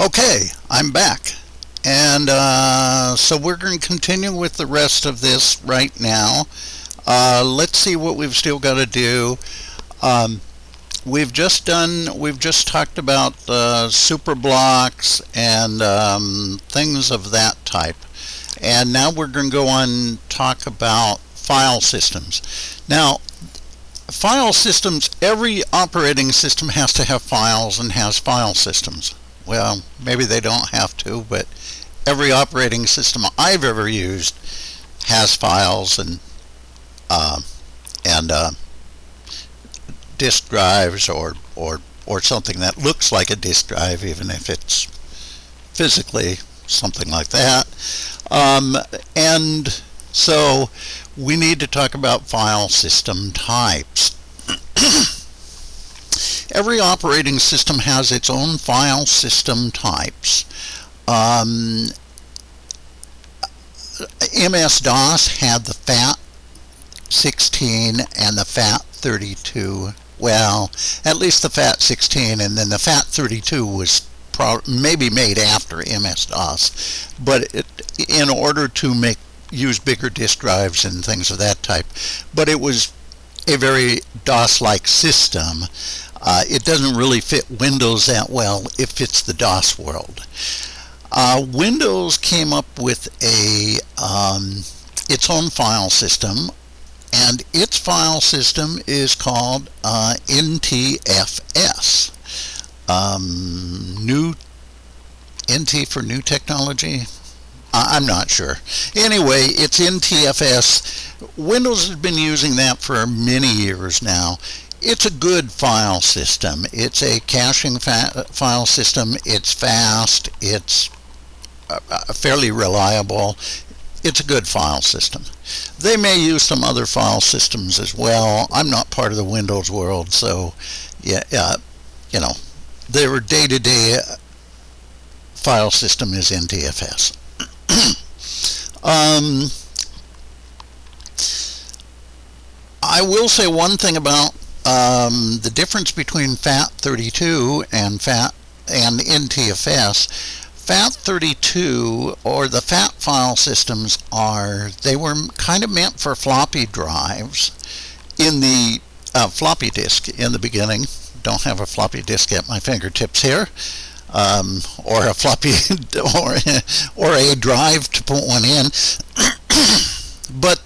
Okay, I'm back. And uh, so we're going to continue with the rest of this right now. Uh, let's see what we've still got to do. Um, we've just done, we've just talked about uh, super blocks and um, things of that type. And now we're going to go on talk about file systems. Now, file systems, every operating system has to have files and has file systems. Well, maybe they don't have to, but every operating system I've ever used has files and uh, and uh, disk drives or or or something that looks like a disk drive, even if it's physically something like that. Um, and so we need to talk about file system types. Every operating system has its own file system types. Um, MS-DOS had the FAT16 and the FAT32. Well, at least the FAT16 and then the FAT32 was maybe made after MS-DOS. But it, in order to make use bigger disk drives and things of that type. But it was a very DOS-like system. Uh, it doesn't really fit Windows that well. It fits the DOS world. Uh, Windows came up with a um, its own file system, and its file system is called uh, NTFS. Um, new NT for new technology. I'm not sure. Anyway, it's NTFS. Windows has been using that for many years now. It's a good file system. It's a caching file system. It's fast. It's uh, uh, fairly reliable. It's a good file system. They may use some other file systems as well. I'm not part of the Windows world, so yeah, uh, you know, their day-to-day -day file system is NTFS. um, I will say one thing about um, the difference between FAT32 and FAT and NTFS. FAT32 or the FAT file systems are they were kind of meant for floppy drives in the uh, floppy disk in the beginning. Don't have a floppy disk at my fingertips here um, or a floppy or, or a drive to put one in. but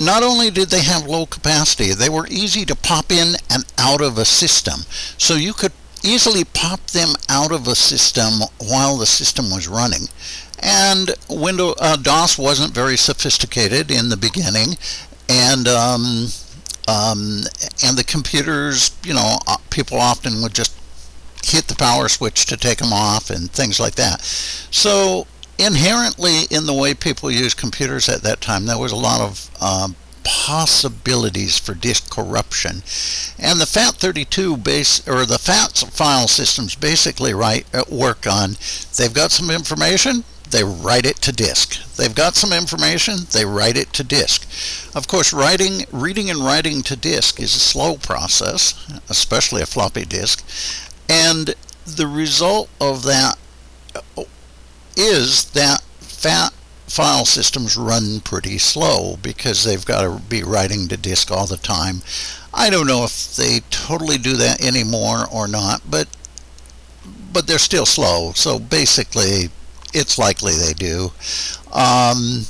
not only did they have low capacity, they were easy to pop in and out of a system. So you could easily pop them out of a system while the system was running. And Windows uh, DOS wasn't very sophisticated in the beginning, and um, um, and the computers, you know, uh, people often would just hit the power switch to take them off and things like that. So inherently in the way people use computers at that time, there was a lot of um, possibilities for disk corruption. And the FAT32 base or the FAT file systems basically write uh, work on they've got some information, they write it to disk. They've got some information, they write it to disk. Of course, writing, reading and writing to disk is a slow process, especially a floppy disk. And the result of that is that fat file systems run pretty slow because they've got to be writing to disk all the time. I don't know if they totally do that anymore or not, but but they're still slow. So basically, it's likely they do. Um,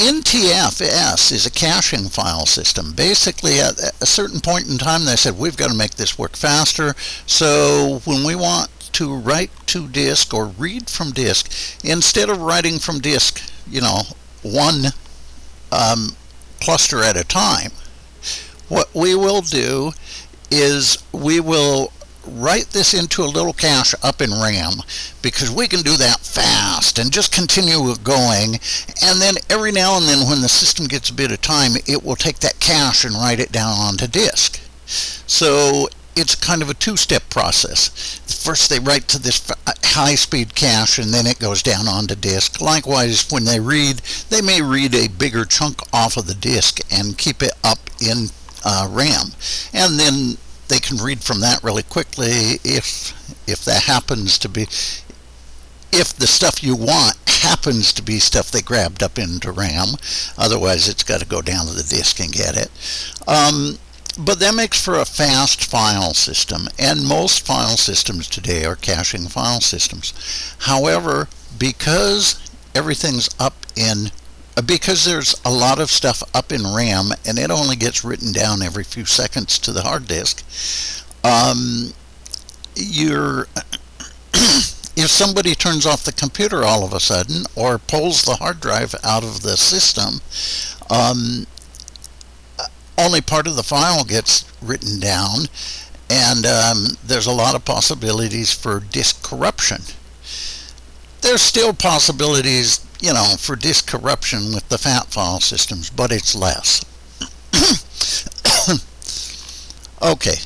NTFS is a caching file system. Basically, at a certain point in time, they said, we've got to make this work faster. So when we want to write to disk or read from disk, instead of writing from disk, you know, one um, cluster at a time, what we will do is we will write this into a little cache up in RAM because we can do that fast and just continue going. And then every now and then when the system gets a bit of time it will take that cache and write it down onto disk. So it's kind of a two-step process first they write to this high-speed cache and then it goes down onto disk likewise when they read they may read a bigger chunk off of the disk and keep it up in uh, RAM and then they can read from that really quickly if if that happens to be if the stuff you want happens to be stuff they grabbed up into RAM. Otherwise, it's got to go down to the disk and get it. Um, but that makes for a fast file system, and most file systems today are caching file systems. However, because everything's up in uh, because there's a lot of stuff up in RAM and it only gets written down every few seconds to the hard disk, um, you're if somebody turns off the computer all of a sudden or pulls the hard drive out of the system, um, only part of the file gets written down, and um, there's a lot of possibilities for disk corruption. There's still possibilities, you know, for disk corruption with the FAT file systems, but it's less. okay,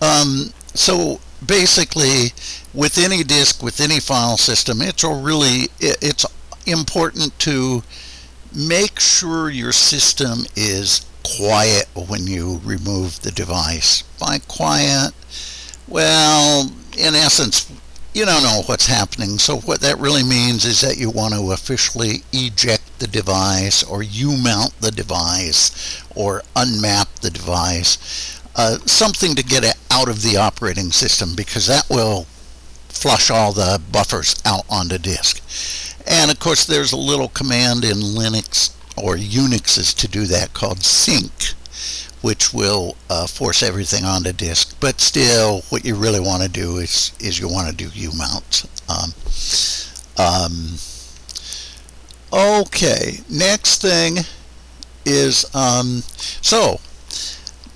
um, so basically with any disk, with any file system, it's really it's important to make sure your system is quiet when you remove the device. By quiet, well, in essence, you don't know what's happening. So what that really means is that you want to officially eject the device or U-mount the device or unmap the device. Uh, something to get it out of the operating system because that will flush all the buffers out onto disk. And of course there's a little command in Linux or Unix to do that called sync which will uh, force everything onto disk. But still, what you really want to do is is you want to do U-mounts. Um, um, okay, next thing is um, so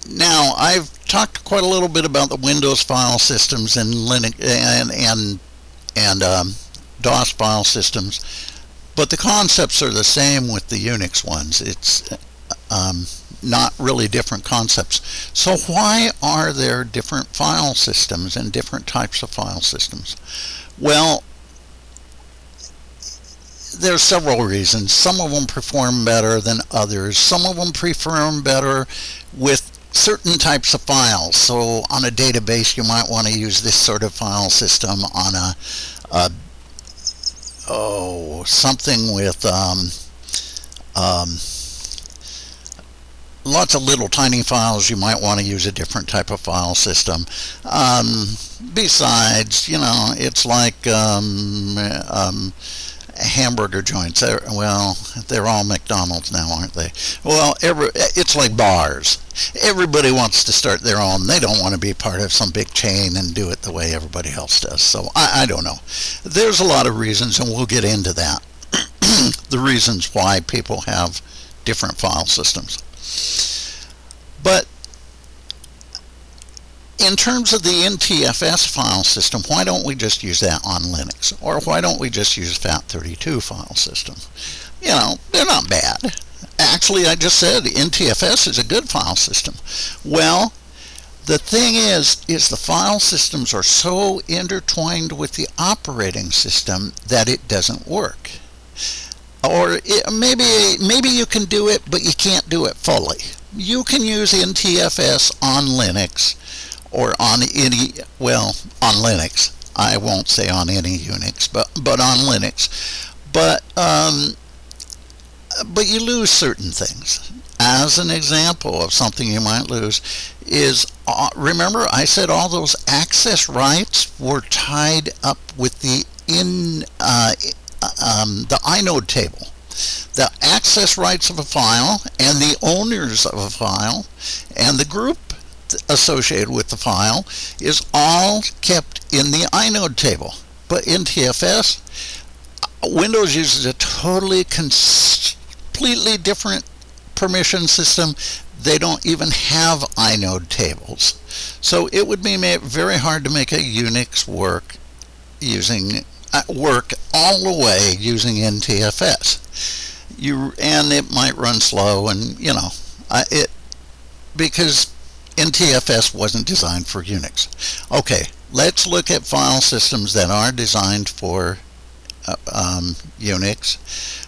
now I've talked quite a little bit about the Windows file systems and Linux and and and um, DOS file systems, but the concepts are the same with the Unix ones. It's um, not really different concepts. So why are there different file systems and different types of file systems? Well, there's several reasons. Some of them perform better than others. Some of them perform better with certain types of files. So on a database, you might want to use this sort of file system on a, a oh, something with um, um, lots of little tiny files. You might want to use a different type of file system. Um, besides, you know, it's like um, um, hamburger joints. They're, well, they're all McDonald's now, aren't they? Well, every, it's like bars. Everybody wants to start their own. They don't want to be part of some big chain and do it the way everybody else does. So I, I don't know. There's a lot of reasons, and we'll get into that. the reasons why people have different file systems. But in terms of the NTFS file system, why don't we just use that on Linux? Or why don't we just use FAT32 file system? You know, they're not bad. Actually, I just said NTFS is a good file system. Well, the thing is, is the file systems are so intertwined with the operating system that it doesn't work. Or it, maybe, maybe you can do it, but you can't do it fully. You can use NTFS on Linux, or on any, well, on Linux. I won't say on any Unix, but, but on Linux. But, um, but you lose certain things. As an example of something you might lose is, uh, remember I said all those access rights were tied up with the in uh, um, the inode table. The access rights of a file and the owners of a file and the group associated with the file is all kept in the inode table. But NTFS, Windows uses a totally completely different permission system. They don't even have inode tables. So it would be very hard to make a Unix work using uh, work all the way using NTFS. You and it might run slow and you know it because NTFS wasn't designed for Unix. Okay, let's look at file systems that are designed for uh, um, Unix.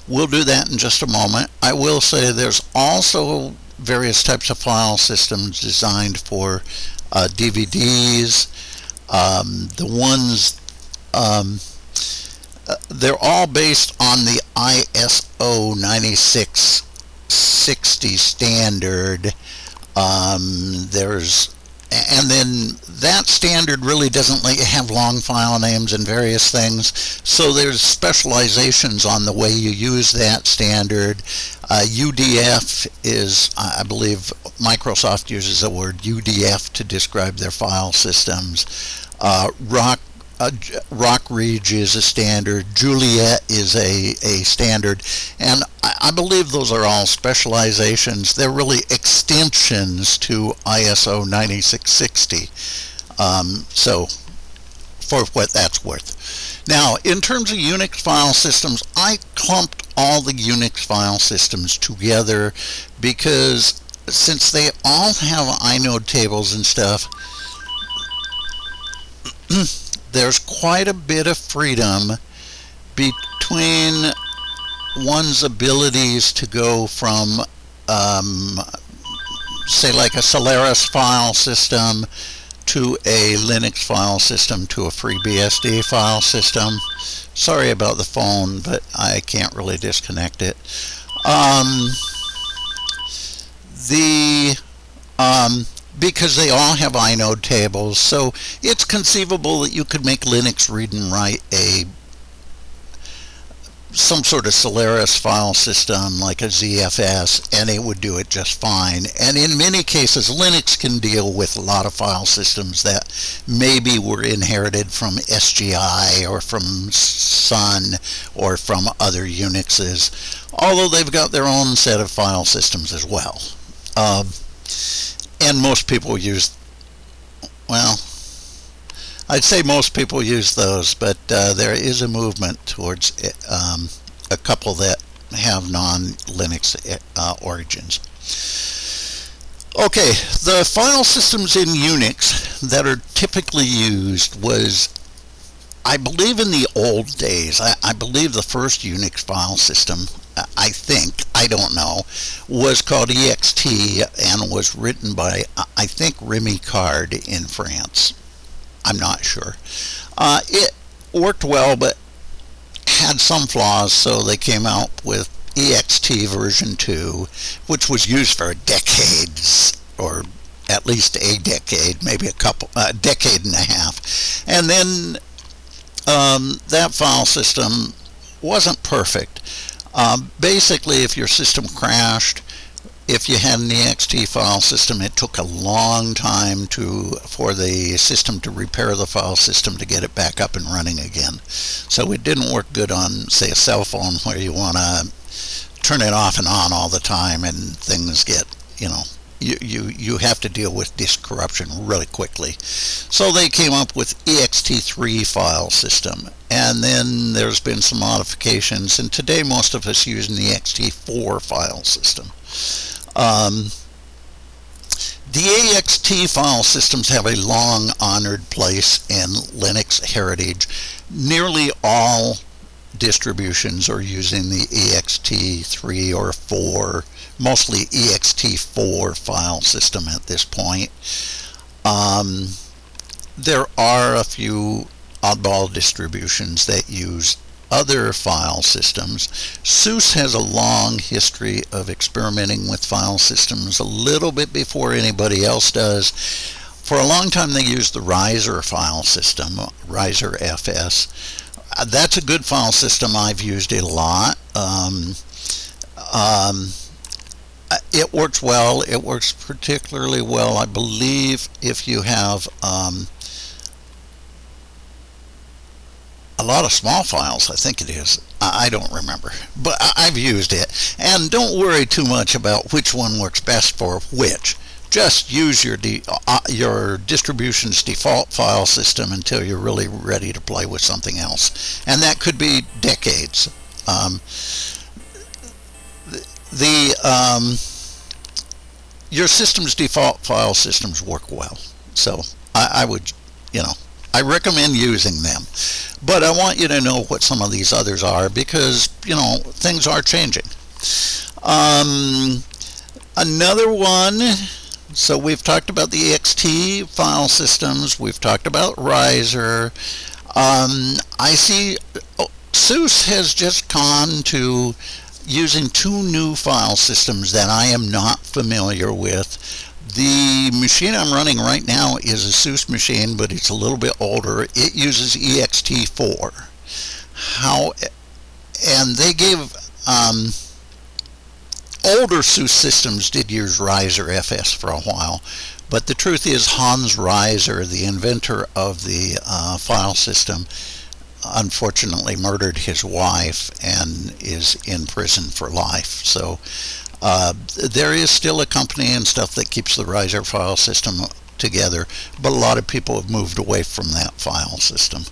We'll do that in just a moment. I will say there's also various types of file systems designed for uh, DVDs. Um, the ones um, uh, they're all based on the ISO 9660 standard. Um, there's and then that standard really doesn't let you have long file names and various things. So there's specializations on the way you use that standard. Uh, UDF is, I believe, Microsoft uses the word UDF to describe their file systems. Uh, Rock uh, Rock Ridge is a standard, Joliet is a, a standard, and I, I, believe those are all specializations. They're really extensions to ISO 9660. Um, so, for what that's worth. Now, in terms of Unix file systems, I clumped all the Unix file systems together because since they all have inode tables and stuff, there's quite a bit of freedom between one's abilities to go from um, say like a Solaris file system to a Linux file system to a FreeBSD file system. Sorry about the phone, but I can't really disconnect it. Um, the um, because they all have inode tables. So it's conceivable that you could make Linux read and write a some sort of Solaris file system like a ZFS and it would do it just fine. And in many cases Linux can deal with a lot of file systems that maybe were inherited from SGI or from Sun or from other Unixes, although they've got their own set of file systems as well. Uh, and most people use well I'd say most people use those but uh, there is a movement towards um, a couple that have non-Linux uh, origins. Okay the file systems in Unix that are typically used was I believe in the old days I, I believe the first Unix file system I think, I don't know, was called EXT and was written by, I think, Remy Card in France. I'm not sure. Uh, it worked well, but had some flaws, so they came out with EXT version 2, which was used for decades, or at least a decade, maybe a couple, a decade and a half. And then um, that file system wasn't perfect. Um, basically, if your system crashed, if you had an ext file system, it took a long time to for the system to repair the file system to get it back up and running again. So it didn't work good on, say, a cell phone where you want to turn it off and on all the time and things get, you know, you, you, you have to deal with disk corruption really quickly. So they came up with ext3 file system. And then there's been some modifications. And today most of us use the ext4 file system. Um, the EXT file systems have a long honored place in Linux heritage. Nearly all distributions are using the ext3 or 4 mostly ext4 file system at this point. Um, there are a few oddball distributions that use other file systems. SUSE has a long history of experimenting with file systems a little bit before anybody else does. For a long time they used the Reiser file system, Reiser FS. That's a good file system. I've used it a lot. Um, um, it works well. It works particularly well, I believe, if you have um, a lot of small files. I think it is. I don't remember, but I've used it. And don't worry too much about which one works best for which. Just use your uh, your distribution's default file system until you're really ready to play with something else, and that could be decades. Um, the um, your system's default file systems work well. So I, I, would, you know, I recommend using them. But I want you to know what some of these others are because, you know, things are changing. Um, another one So we've talked about the EXT file systems. We've talked about Reiser. Um, I see oh, SUSE has just gone to using two new file systems that I am not familiar with. The machine I'm running right now is a SUSE machine, but it's a little bit older. It uses ext4. How, and they gave um, older SUSE systems did use Reiser FS for a while, but the truth is Hans Reiser, the inventor of the uh, file system, unfortunately murdered his wife and is in prison for life. So uh, there is still a company and stuff that keeps the Reiser file system together, but a lot of people have moved away from that file system.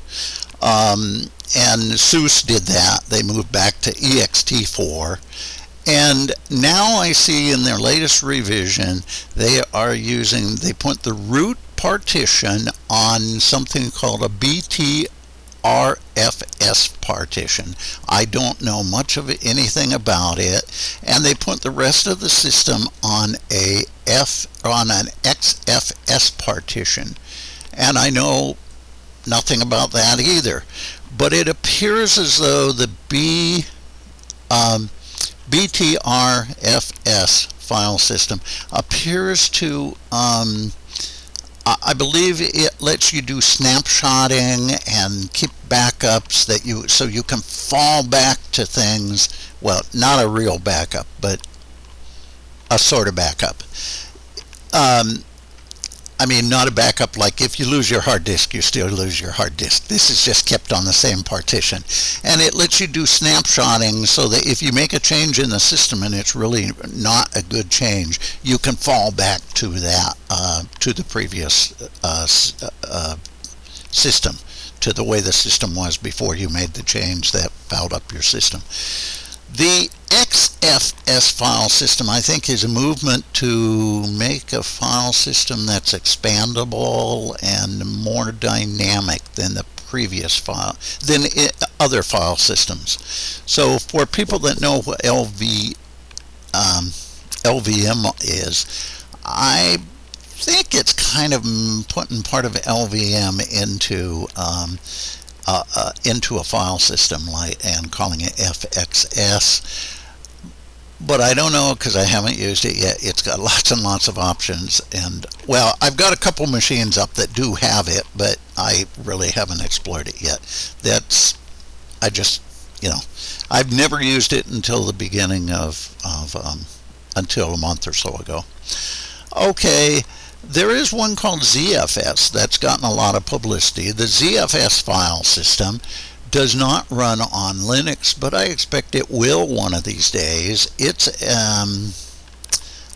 Um, and SUSE did that. They moved back to ext4. And now I see in their latest revision, they are using, they put the root partition on something called a BT RFS partition. I don't know much of anything about it, and they put the rest of the system on a F on an XFS partition, and I know nothing about that either. But it appears as though the B um, BTRFS file system appears to um, I believe it lets you do snapshotting and keep backups that you so you can fall back to things. Well, not a real backup, but a sort of backup. Um, I mean, not a backup like if you lose your hard disk, you still lose your hard disk. This is just kept on the same partition. And it lets you do snapshotting so that if you make a change in the system and it's really not a good change, you can fall back to that, uh, to the previous uh, uh, system, to the way the system was before you made the change that fouled up your system. The XFS file system, I think, is a movement to make a file system that's expandable and more dynamic than the previous file, than it, other file systems. So for people that know what LV, um, LVM is, I think it's kind of putting part of LVM into um, uh, uh, into a file system like and calling it FXS. But I don't know because I haven't used it yet. It's got lots and lots of options. And, well, I've got a couple machines up that do have it, but I really haven't explored it yet. That's, I just, you know, I've never used it until the beginning of, of um, until a month or so ago. Okay, there is one called ZFS that's gotten a lot of publicity. The ZFS file system does not run on Linux, but I expect it will one of these days. It's, um,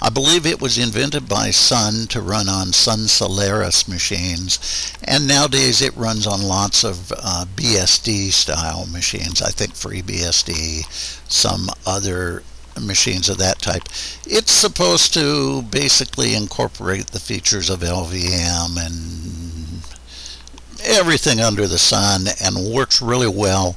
I believe it was invented by Sun to run on Sun Solaris machines, and nowadays it runs on lots of uh, BSD style machines. I think FreeBSD, some other machines of that type. It's supposed to basically incorporate the features of LVM and everything under the sun and works really well.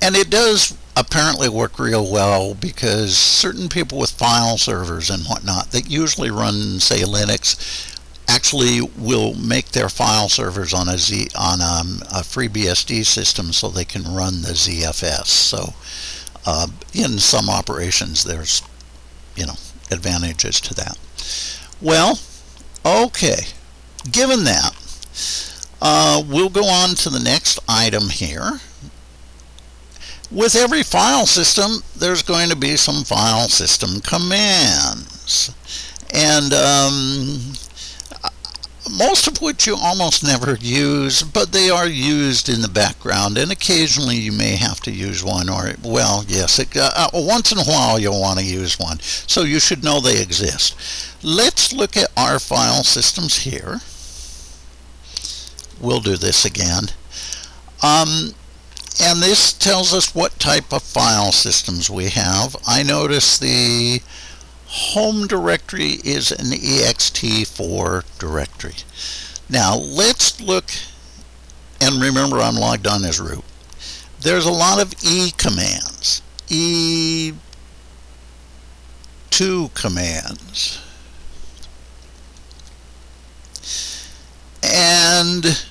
And it does apparently work real well because certain people with file servers and whatnot that usually run, say, Linux actually will make their file servers on a Z on um, a, a FreeBSD system so they can run the ZFS. So uh, in some operations, there's, you know, advantages to that. Well, okay. Given that, uh, we'll go on to the next item here. With every file system, there's going to be some file system commands. And um, most of which you almost never use, but they are used in the background, and occasionally you may have to use one, or, well, yes, it, uh, uh, once in a while you'll want to use one, so you should know they exist. Let's look at our file systems here. We'll do this again. Um, and this tells us what type of file systems we have. I notice the home directory is an ext4 directory. Now let's look, and remember I'm logged on as root. There's a lot of E commands, E2 commands. And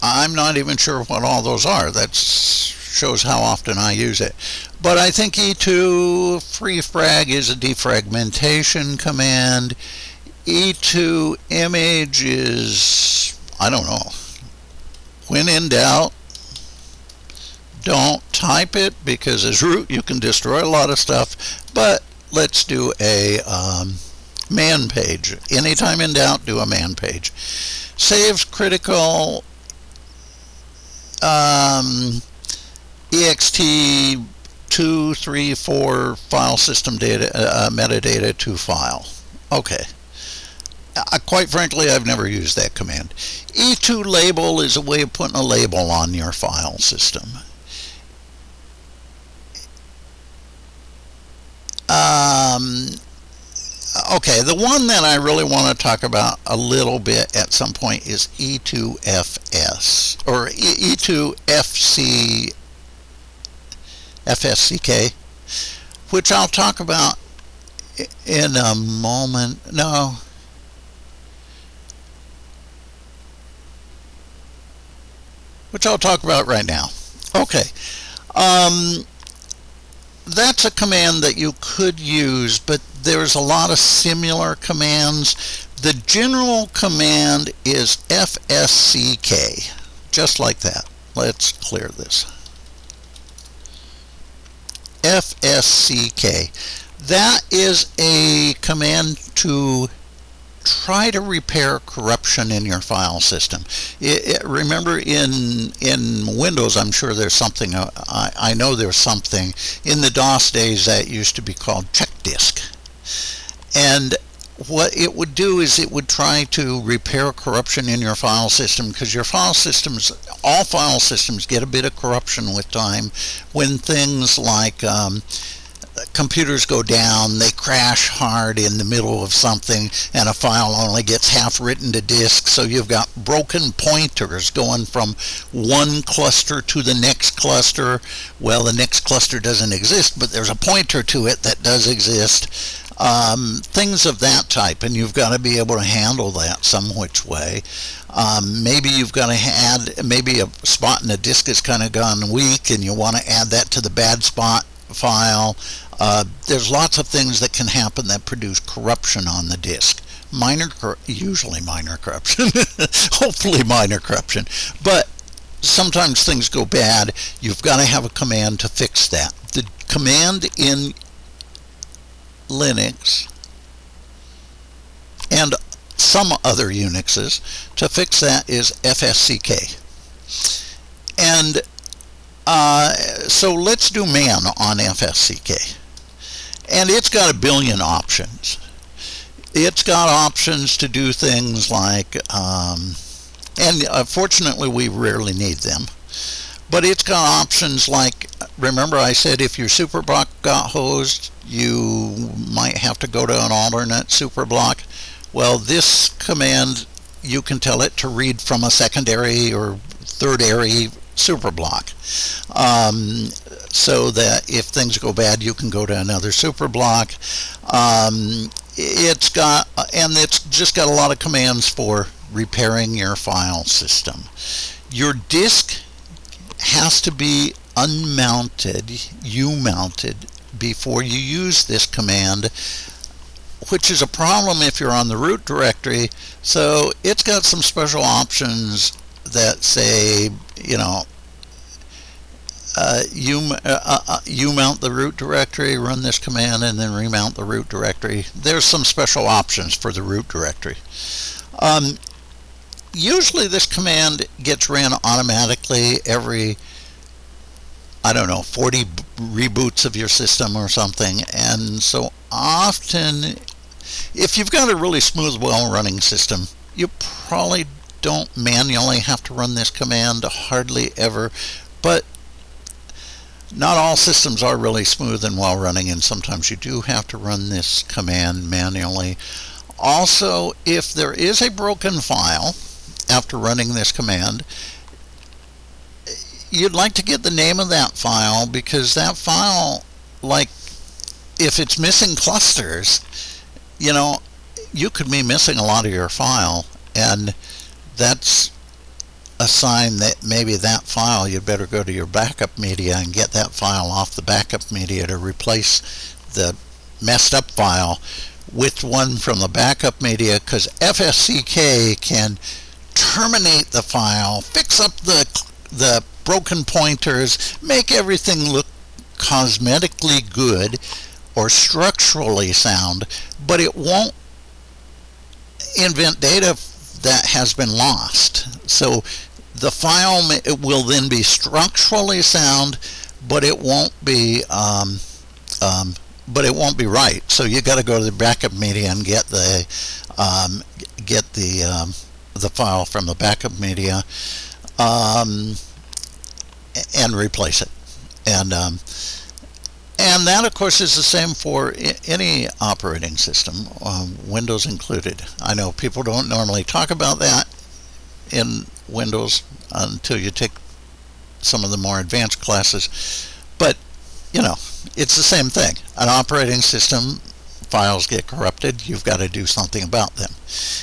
I'm not even sure what all those are. That's shows how often I use it. But I think E2 free frag is a defragmentation command. E2 image is, I don't know. When in doubt, don't type it because as root you can destroy a lot of stuff. But let's do a um, man page. Anytime in doubt, do a man page. Saves critical um, ext 2, 3, 4 file system data, uh, uh, metadata to file. Okay. Quite frankly, I've never used that command. E2 label is a way of putting a label on your file system. Um, okay, the one that I really want to talk about a little bit at some point is E2FS or E2FC FSCK, which I'll talk about in a moment. No. Which I'll talk about right now. Okay. Um, that's a command that you could use, but there's a lot of similar commands. The general command is FSCK, just like that. Let's clear this. FSCK. That is a command to try to repair corruption in your file system. It, it, remember in in Windows, I'm sure there's something, uh, I, I know there's something, in the DOS days that used to be called check disk. And what it would do is it would try to repair corruption in your file system because your file systems, all file systems get a bit of corruption with time when things like um, computers go down, they crash hard in the middle of something, and a file only gets half written to disk. So you've got broken pointers going from one cluster to the next cluster. Well, the next cluster doesn't exist, but there's a pointer to it that does exist. Um, things of that type, and you've got to be able to handle that some which way. Um, maybe you've got to add, maybe a spot in the disk has kind of gone weak, and you want to add that to the bad spot file. Uh, there's lots of things that can happen that produce corruption on the disk. Minor, usually minor corruption, hopefully minor corruption, but sometimes things go bad. You've got to have a command to fix that. The command in Linux and some other Unixes to fix that is FSCK. And uh, so let's do man on FSCK. And it's got a billion options. It's got options to do things like, um, and uh, fortunately we rarely need them, but it's got options like, remember I said if your superblock got hosed, you might have to go to an alternate superblock. Well, this command, you can tell it to read from a secondary or third-ary superblock. Um, so that if things go bad, you can go to another superblock. Um, it's got, and it's just got a lot of commands for repairing your file system. Your disk has to be unmounted, U-mounted, before you use this command, which is a problem if you're on the root directory. So it's got some special options that say, you know, uh, you, uh, uh, you mount the root directory, run this command, and then remount the root directory. There's some special options for the root directory. Um, usually this command gets ran automatically every I don't know, 40 reboots of your system or something. And so often, if you've got a really smooth, well-running system, you probably don't manually have to run this command hardly ever. But not all systems are really smooth and well running and sometimes you do have to run this command manually. Also, if there is a broken file after running this command, you'd like to get the name of that file because that file, like if it's missing clusters, you know, you could be missing a lot of your file and that's a sign that maybe that file, you'd better go to your backup media and get that file off the backup media to replace the messed up file with one from the backup media because FSCK can terminate the file, fix up the, the broken pointers, make everything look cosmetically good or structurally sound, but it won't invent data that has been lost. So the file it will then be structurally sound, but it won't be um, um, but it won't be right. So you got to go to the backup media and get the um, get the um, the file from the backup media um, and replace it. And um, and that, of course, is the same for any operating system, um, Windows included. I know people don't normally talk about that in Windows until you take some of the more advanced classes, but you know, it's the same thing. An operating system, files get corrupted, you've got to do something about them.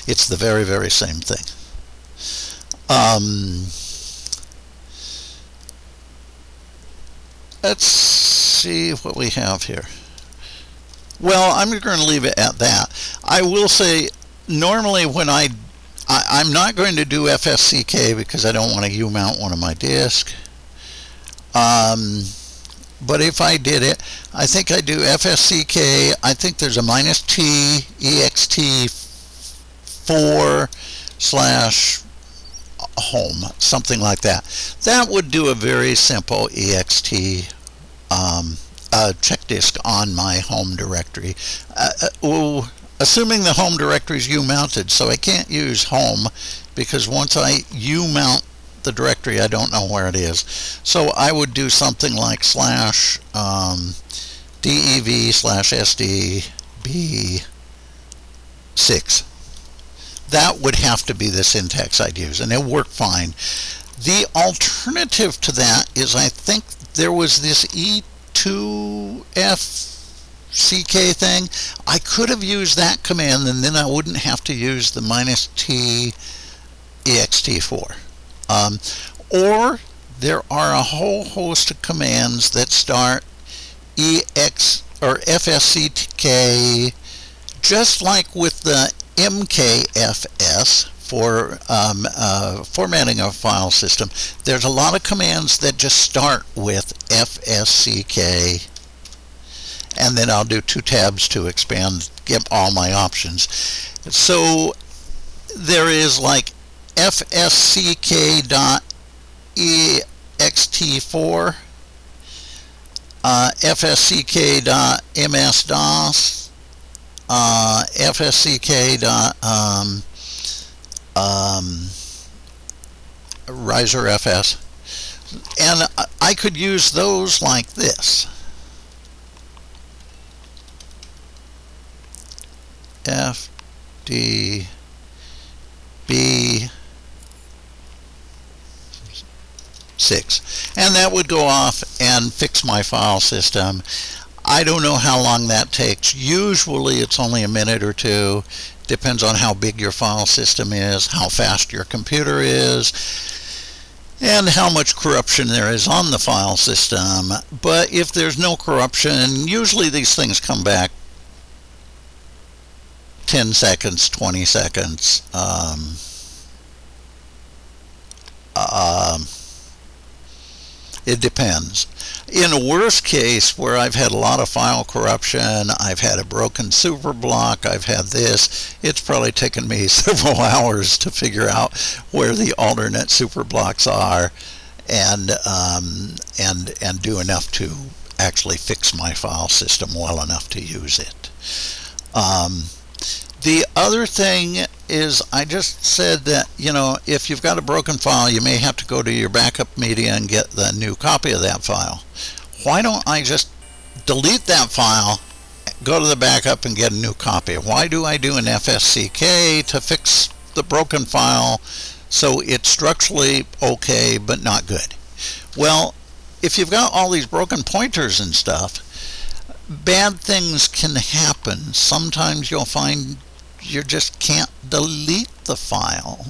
It's the very, very same thing. Um, let's see what we have here. Well, I'm going to leave it at that. I will say, normally when I, I am not going to do FSCK because I don't want to U-mount one of my disks. Um, but if I did it, I think I do FSCK. I think there's a minus T ext 4 slash home, something like that. That would do a very simple ext um, uh, check disk on my home directory. Uh, uh, assuming the home directory is U-mounted, so I can't use home because once I U-mount the directory, I don't know where it is. So I would do something like slash um, dev slash sdb6. That would have to be the syntax I'd use, and it worked fine. The alternative to that is I think there was this E2FCK thing. I could have used that command, and then I wouldn't have to use the minus T ext4. Um, or there are a whole host of commands that start ex or fsck just like with the mkfs for um, uh, formatting a file system. There's a lot of commands that just start with fsck and then I'll do two tabs to expand get all my options. So there is like fsck.ext4, uh, fsck.msdos, uh, fsck. Um, um, ReiserFS. And I could use those like this. F D B 6 and that would go off and fix my file system. I don't know how long that takes. Usually it's only a minute or two. Depends on how big your file system is how fast your computer is and how much corruption there is on the file system. But if there's no corruption usually these things come back 10 seconds 20 seconds um, um, it depends. In a worst case, where I've had a lot of file corruption, I've had a broken superblock, I've had this, it's probably taken me several hours to figure out where the alternate superblocks are and, um, and, and do enough to actually fix my file system well enough to use it. Um, the other thing is I just said that, you know, if you've got a broken file, you may have to go to your backup media and get the new copy of that file. Why don't I just delete that file, go to the backup and get a new copy? Why do I do an FSCK to fix the broken file so it's structurally okay but not good? Well, if you've got all these broken pointers and stuff, bad things can happen. Sometimes you'll find you just can't delete the file.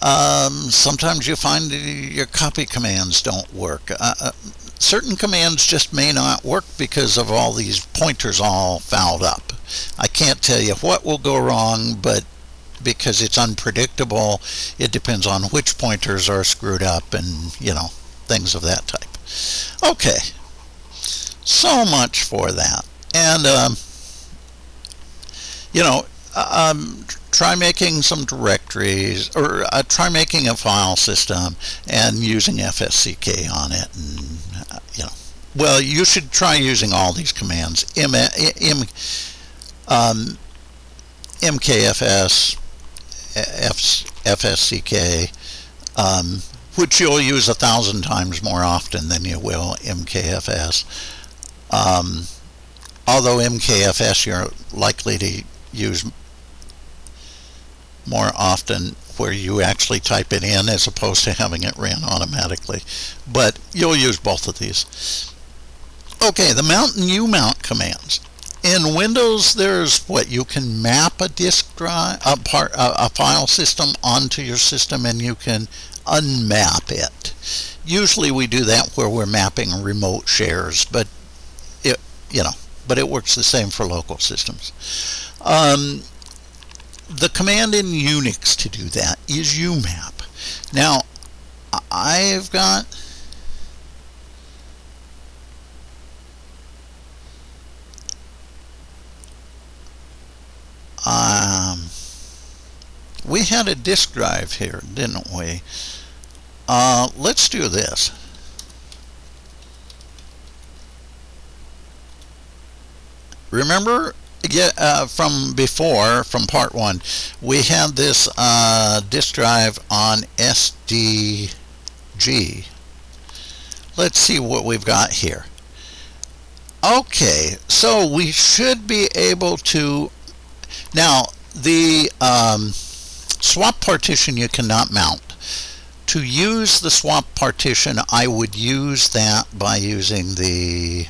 Um, sometimes you find your copy commands don't work. Uh, uh, certain commands just may not work because of all these pointers all fouled up. I can't tell you what will go wrong, but because it's unpredictable, it depends on which pointers are screwed up and, you know, things of that type. Okay, so much for that. And, um, you know, um, try making some directories or uh, try making a file system and using FSCK on it and uh, you know. Well you should try using all these commands M, M, um, MKFS F, FSCK um, which you'll use a thousand times more often than you will MKFS um, although MKFS you're likely to use more often where you actually type it in as opposed to having it ran automatically. But you'll use both of these. Okay, the mount and umount commands. In Windows, there's what you can map a disk drive, a, part, a, a file system onto your system, and you can unmap it. Usually, we do that where we're mapping remote shares, but it, you know, but it works the same for local systems. Um, the command in Unix to do that is umap. Now, I've got um, we had a disk drive here, didn't we? Uh, let's do this. Remember get uh, from before, from part one, we had this uh, disk drive on SDG. Let's see what we've got here. Okay, so we should be able to, now the um, swap partition you cannot mount. To use the swap partition, I would use that by using the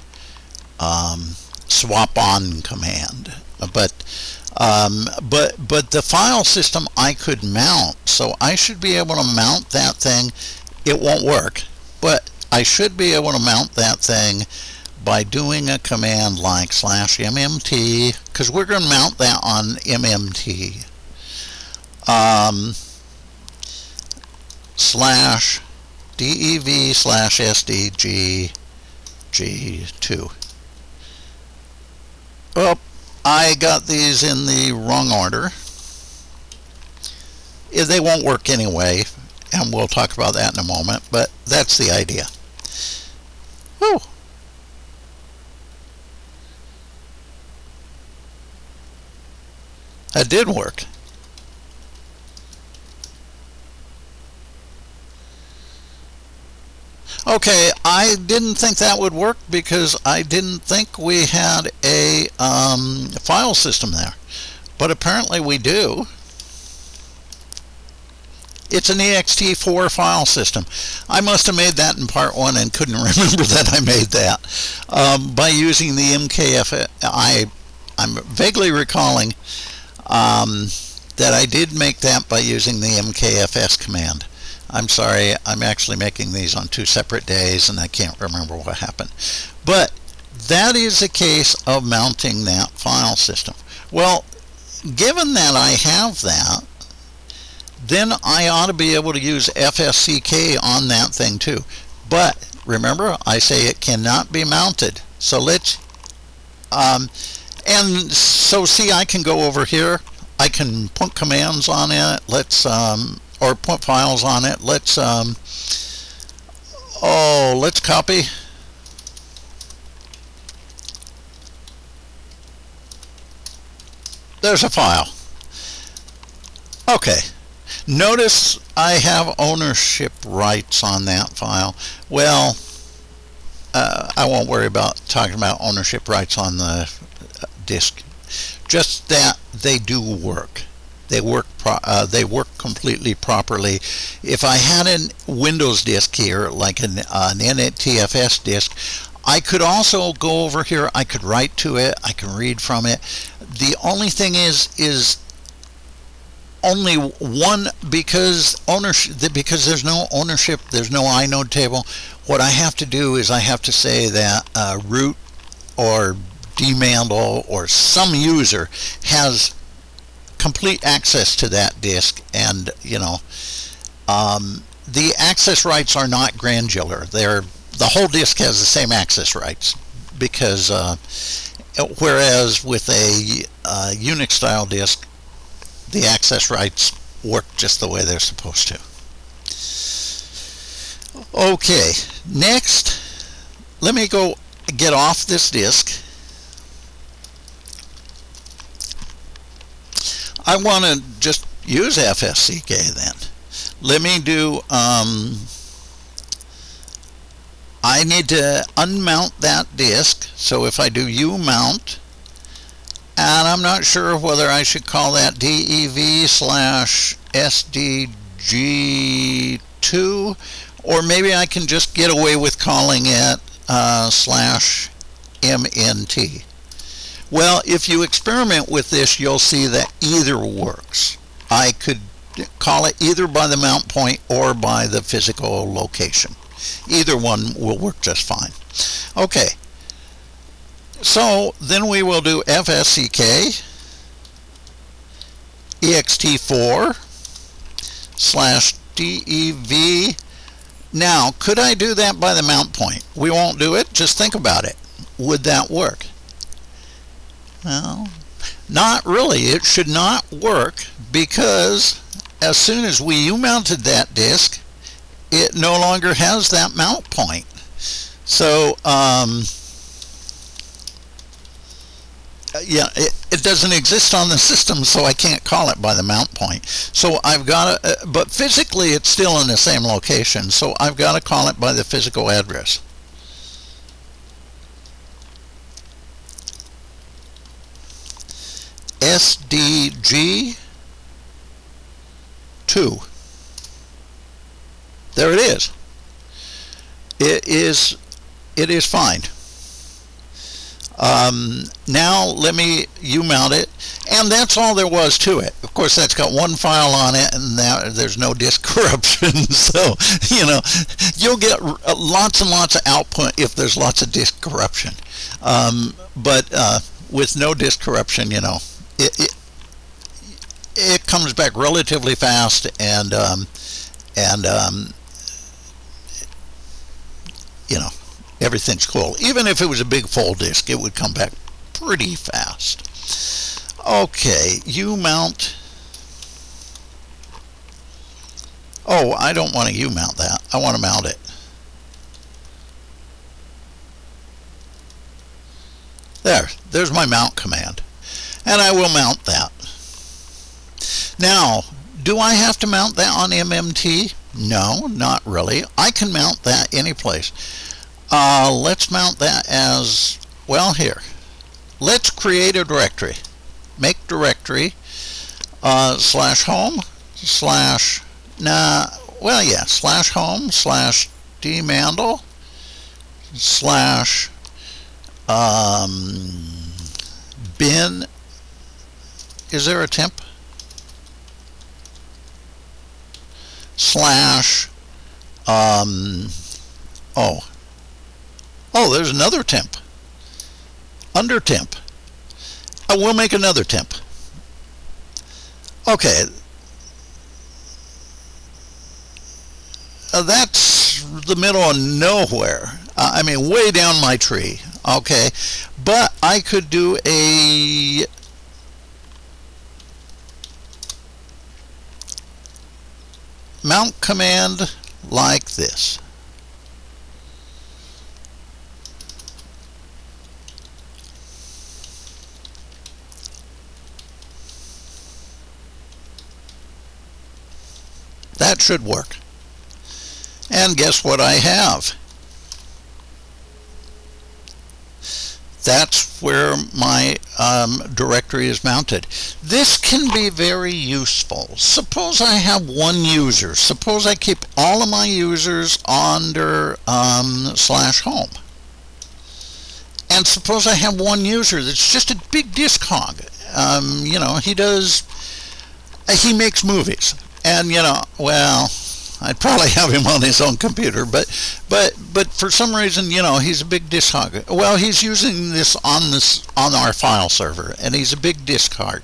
um, swap on command. But um, but but the file system I could mount, so I should be able to mount that thing. It won't work, but I should be able to mount that thing by doing a command like slash mmt, because we're going to mount that on mmt. Um, slash dev slash sdg g2. Well, I got these in the wrong order. They won't work anyway, and we'll talk about that in a moment, but that's the idea. Whew. That did work. Okay, I didn't think that would work because I didn't think we had a um, file system there. But apparently we do. It's an ext4 file system. I must have made that in part one and couldn't remember that I made that. Um, by using the MKF, I, I'm vaguely recalling um, that I did make that by using the MKFS command. I'm sorry, I'm actually making these on two separate days and I can't remember what happened. But that is a case of mounting that file system. Well, given that I have that, then I ought to be able to use FSCK on that thing too. But remember, I say it cannot be mounted. So let's, um, and so see, I can go over here. I can put commands on it. Let's um, or put files on it. Let's um, oh, let's copy. There's a file. Okay. Notice I have ownership rights on that file. Well, uh, I won't worry about talking about ownership rights on the uh, disk. Just that they do work. They work uh, they work completely properly. If I had a Windows disk here, like an, uh, an NTFS disk, I could also go over here. I could write to it. I can read from it. The only thing is, is only one because ownership because there's no ownership there's no inode table what I have to do is I have to say that uh, root or dmandle or some user has complete access to that disk and you know um, the access rights are not granular they're the whole disk has the same access rights because uh, whereas with a uh, Unix style disk the access rights work just the way they're supposed to. Okay, next, let me go get off this disk. I want to just use FSCK then. Let me do, um, I need to unmount that disk. So if I do U mount, and I'm not sure whether I should call that DEV slash SDG2 or maybe I can just get away with calling it uh, slash MNT. Well, if you experiment with this, you'll see that either works. I could call it either by the mount point or by the physical location. Either one will work just fine. Okay, so then we will do FSCK ext4 slash DEV. Now, could I do that by the mount point? We won't do it. Just think about it. Would that work? Well, not really. It should not work because as soon as we U-mounted that disk, it no longer has that mount point. So, um, uh, yeah, it, it, doesn't exist on the system, so I can't call it by the mount point. So I've got to, uh, but physically it's still in the same location, so I've got to call it by the physical address. SDG 2. There it is. It is, it is fine. Um, now let me you mount it, and that's all there was to it. Of course, that's got one file on it, and there's no disk corruption. so, you know, you'll get lots and lots of output if there's lots of disk corruption. Um, but uh, with no disk corruption, you know, it, it, it comes back relatively fast, and um, and um, you know everything's cool. Even if it was a big full disk, it would come back pretty fast. Okay, U mount. Oh, I don't want to U mount that. I want to mount it. There, there's my mount command. And I will mount that. Now, do I have to mount that on MMT? No, not really. I can mount that any place. Uh, let's mount that as, well here. Let's create a directory. Make directory uh, slash home slash, nah, well yeah, slash home slash dmandle slash um, bin, is there a temp? Slash, um, oh, Oh, there's another temp. Under temp. I will make another temp. Okay. Uh, that's the middle of nowhere. Uh, I mean, way down my tree. Okay. But I could do a mount command like this. That should work. And guess what I have? That's where my um, directory is mounted. This can be very useful. Suppose I have one user. Suppose I keep all of my users under um, slash home. And suppose I have one user that's just a big disk hog. Um, you know, he does he makes movies, and you know, well, I'd probably have him on his own computer, but but but for some reason, you know, he's a big disk hog. Well, he's using this on this on our file server, and he's a big disk hog.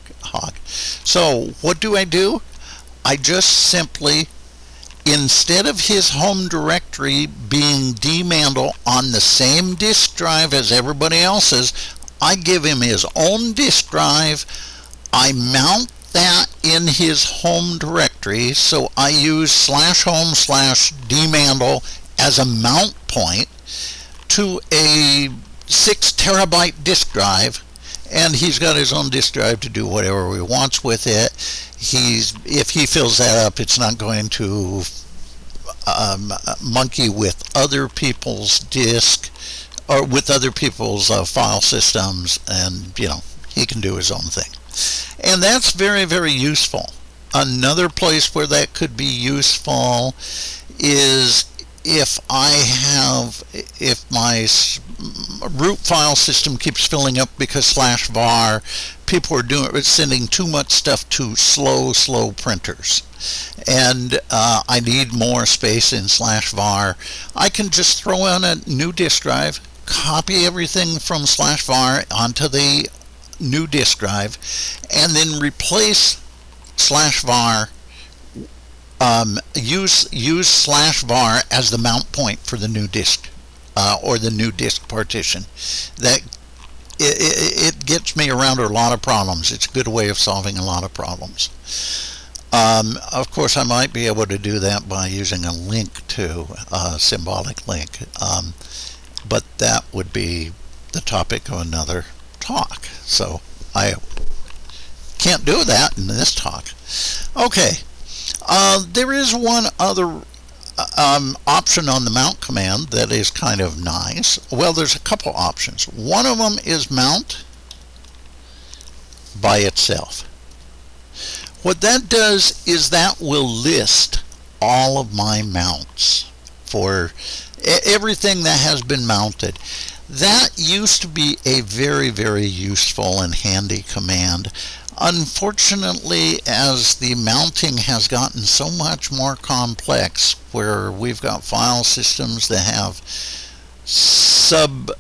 So what do I do? I just simply instead of his home directory being dmandle on the same disk drive as everybody else's, I give him his own disk drive. I mount that in his home directory. So I use slash home slash dmandle as a mount point to a six terabyte disk drive and he's got his own disk drive to do whatever he wants with it. He's if he fills that up, it's not going to um, monkey with other people's disk or with other people's uh, file systems, and you know he can do his own thing. And that's very, very useful. Another place where that could be useful is if I have, if my root file system keeps filling up because slash var, people are doing sending too much stuff to slow, slow printers. And uh, I need more space in slash var. I can just throw in a new disk drive, copy everything from slash var onto the new disk drive and then replace slash var um, use use slash var as the mount point for the new disk uh, or the new disk partition. That it, it, it, gets me around a lot of problems. It's a good way of solving a lot of problems. Um, of course I might be able to do that by using a link to a symbolic link um, but that would be the topic of another talk. So I can't do that in this talk. Okay, uh, there is one other uh, um, option on the mount command that is kind of nice. Well, there's a couple options. One of them is mount by itself. What that does is that will list all of my mounts for everything that has been mounted. That used to be a very, very useful and handy command. Unfortunately, as the mounting has gotten so much more complex, where we've got file systems that have sub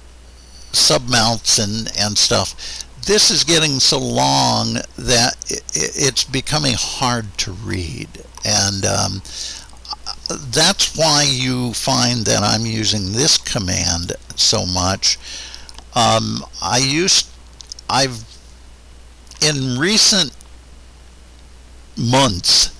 submounts and, and stuff, this is getting so long that it, it's becoming hard to read. And um, that's why you find that I'm using this command so much. Um, I used, I've, in recent months,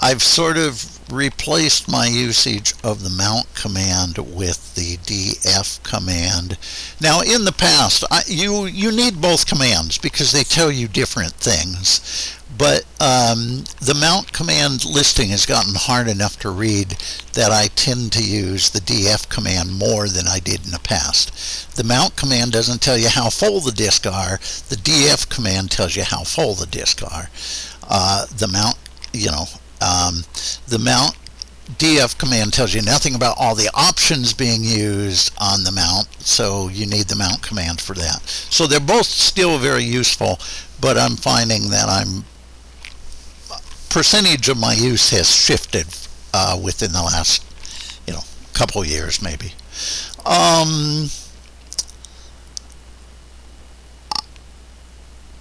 I've sort of replaced my usage of the mount command with the df command. Now in the past, I, you, you need both commands because they tell you different things. But um, the mount command listing has gotten hard enough to read that I tend to use the df command more than I did in the past. The mount command doesn't tell you how full the disk are. The df command tells you how full the disk are. Uh, the mount, you know, um, the mount df command tells you nothing about all the options being used on the mount, so you need the mount command for that. So they're both still very useful, but I'm finding that I'm percentage of my use has shifted uh, within the last, you know, couple years maybe. Um,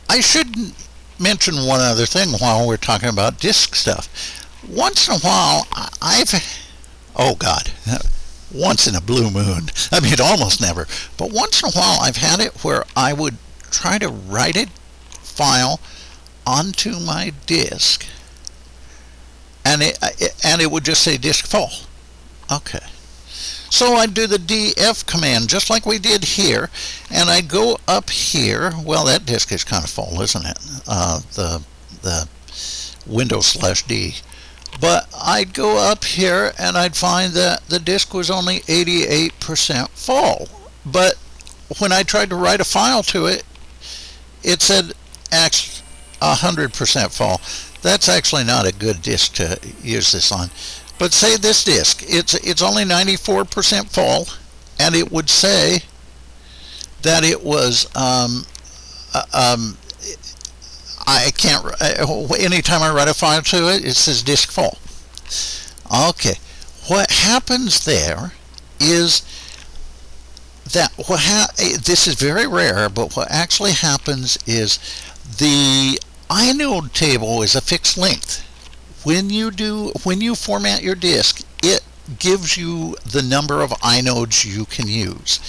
I should mention one other thing while we're talking about disk stuff. Once in a while, I've, oh God, once in a blue moon. I mean, almost never. But once in a while, I've had it where I would try to write a file onto my disk and it, and it would just say disk full. Okay. So I'd do the df command just like we did here, and I'd go up here. Well, that disk is kind of full, isn't it? Uh, the the Windows slash D. But I'd go up here and I'd find that the disk was only 88% full. But when I tried to write a file to it, it said 100% full that's actually not a good disk to use this on. But say this disk, it's, it's only 94% full, and it would say that it was, um, uh, um, I can't, uh, anytime I write a file to it, it says disk full. Okay, what happens there is that what ha this is very rare, but what actually happens is the inode table is a fixed length. When you do, when you format your disk, it gives you the number of inodes you can use.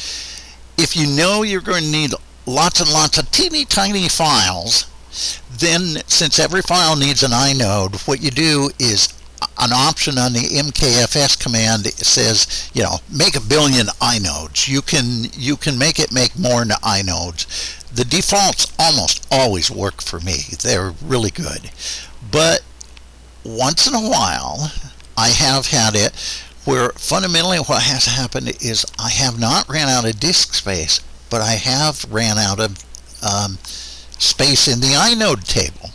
If you know you're going to need lots and lots of teeny tiny files, then since every file needs an inode, what you do is an option on the MKFS command says, you know, make a billion inodes. You can you can make it make more inodes. The defaults almost always work for me. They're really good. But once in a while, I have had it where fundamentally what has happened is I have not ran out of disk space, but I have ran out of um, space in the inode table.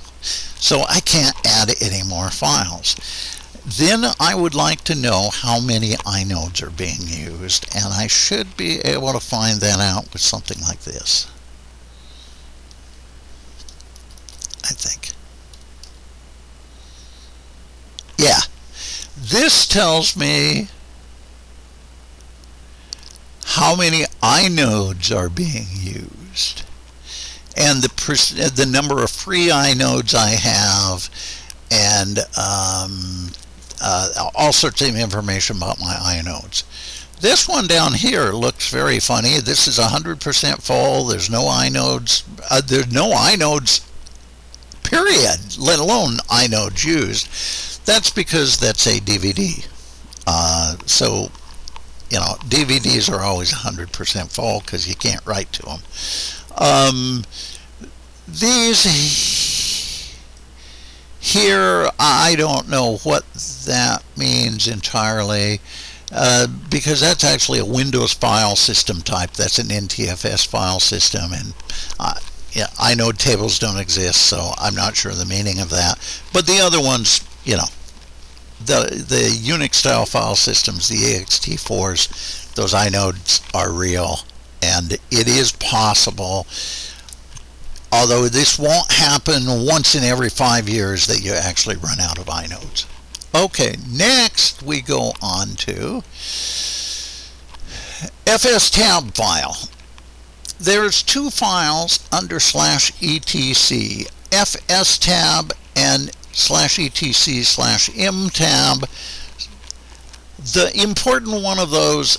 So I can't add any more files. Then I would like to know how many inodes are being used, and I should be able to find that out with something like this. I think. Yeah. This tells me how many inodes are being used and the the number of free inodes I have and um, uh, all sorts of information about my inodes. This one down here looks very funny. This is 100% full. There's no inodes. Uh, there's no inodes, period, let alone inodes used. That's because that's a DVD. Uh, so, you know, DVDs are always 100% full because you can't write to them. Um, these here, I don't know what that means entirely. Uh, because that's actually a Windows file system type. That's an NTFS file system, and uh, yeah, inode tables don't exist, so I'm not sure the meaning of that. But the other ones, you know, the the Unix style file systems, the ext4s, those inodes are real, and it is possible although this won't happen once in every five years that you actually run out of inodes. Okay, next we go on to fstab file. There's two files under slash etc, fstab and slash etc slash mtab. The important one of those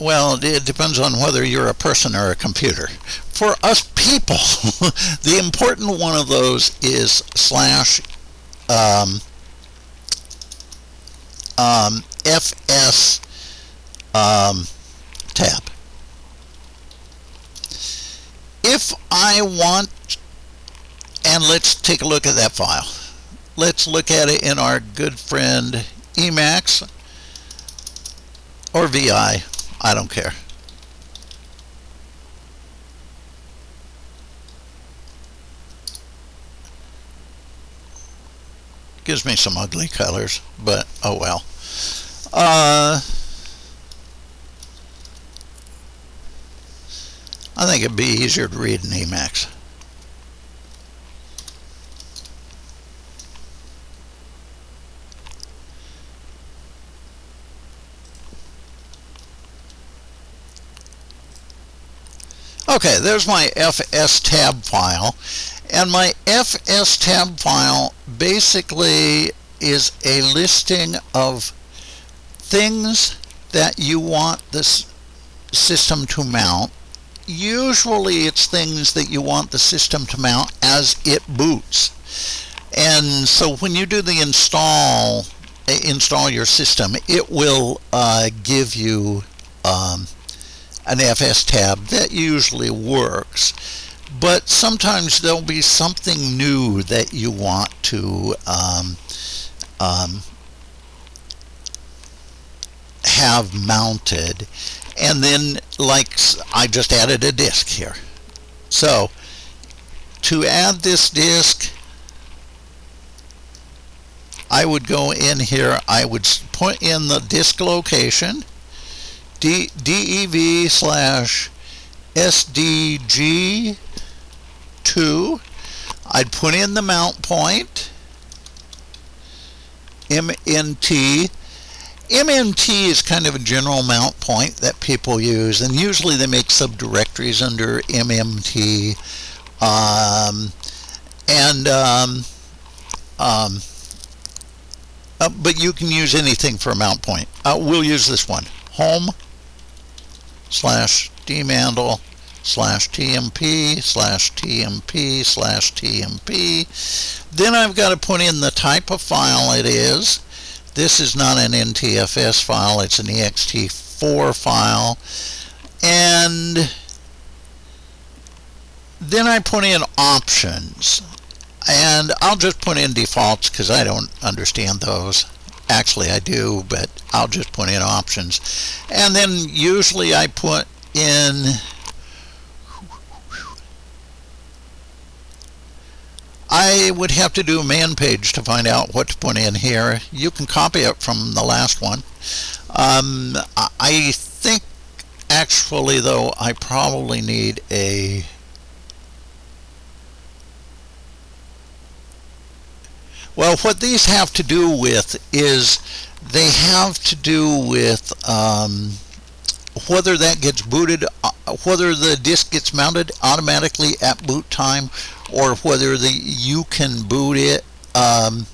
well, it depends on whether you're a person or a computer. For us people, the important one of those is slash um, um, fs um, tab. If I want, and let's take a look at that file. Let's look at it in our good friend Emacs or VI. I don't care. Gives me some ugly colors, but oh well. Uh, I think it'd be easier to read in Emacs. Okay, there's my FS tab file. And my FS tab file basically is a listing of things that you want this system to mount. Usually it's things that you want the system to mount as it boots. And so when you do the install, install your system, it will uh, give you um, an FS tab that usually works but sometimes there'll be something new that you want to um, um, have mounted. And then like I just added a disk here. So to add this disk I would go in here I would put in the disk location D dev slash sdg2 I'd put in the mount point, MNT. MNT is kind of a general mount point that people use, and usually they make subdirectories under MMT. Um, and um, um, uh, but you can use anything for a mount point. Uh, we'll use this one. Home slash dmandle slash tmp slash tmp slash tmp. Then I've got to put in the type of file it is. This is not an NTFS file, it's an ext4 file. And then I put in options. And I'll just put in defaults because I don't understand those. Actually, I do, but I'll just put in options. And then usually I put in I would have to do a man page to find out what to put in here. You can copy it from the last one. Um, I think actually though I probably need a Well, what these have to do with is they have to do with um, whether that gets booted, uh, whether the disk gets mounted automatically at boot time, or whether the you can boot it, um,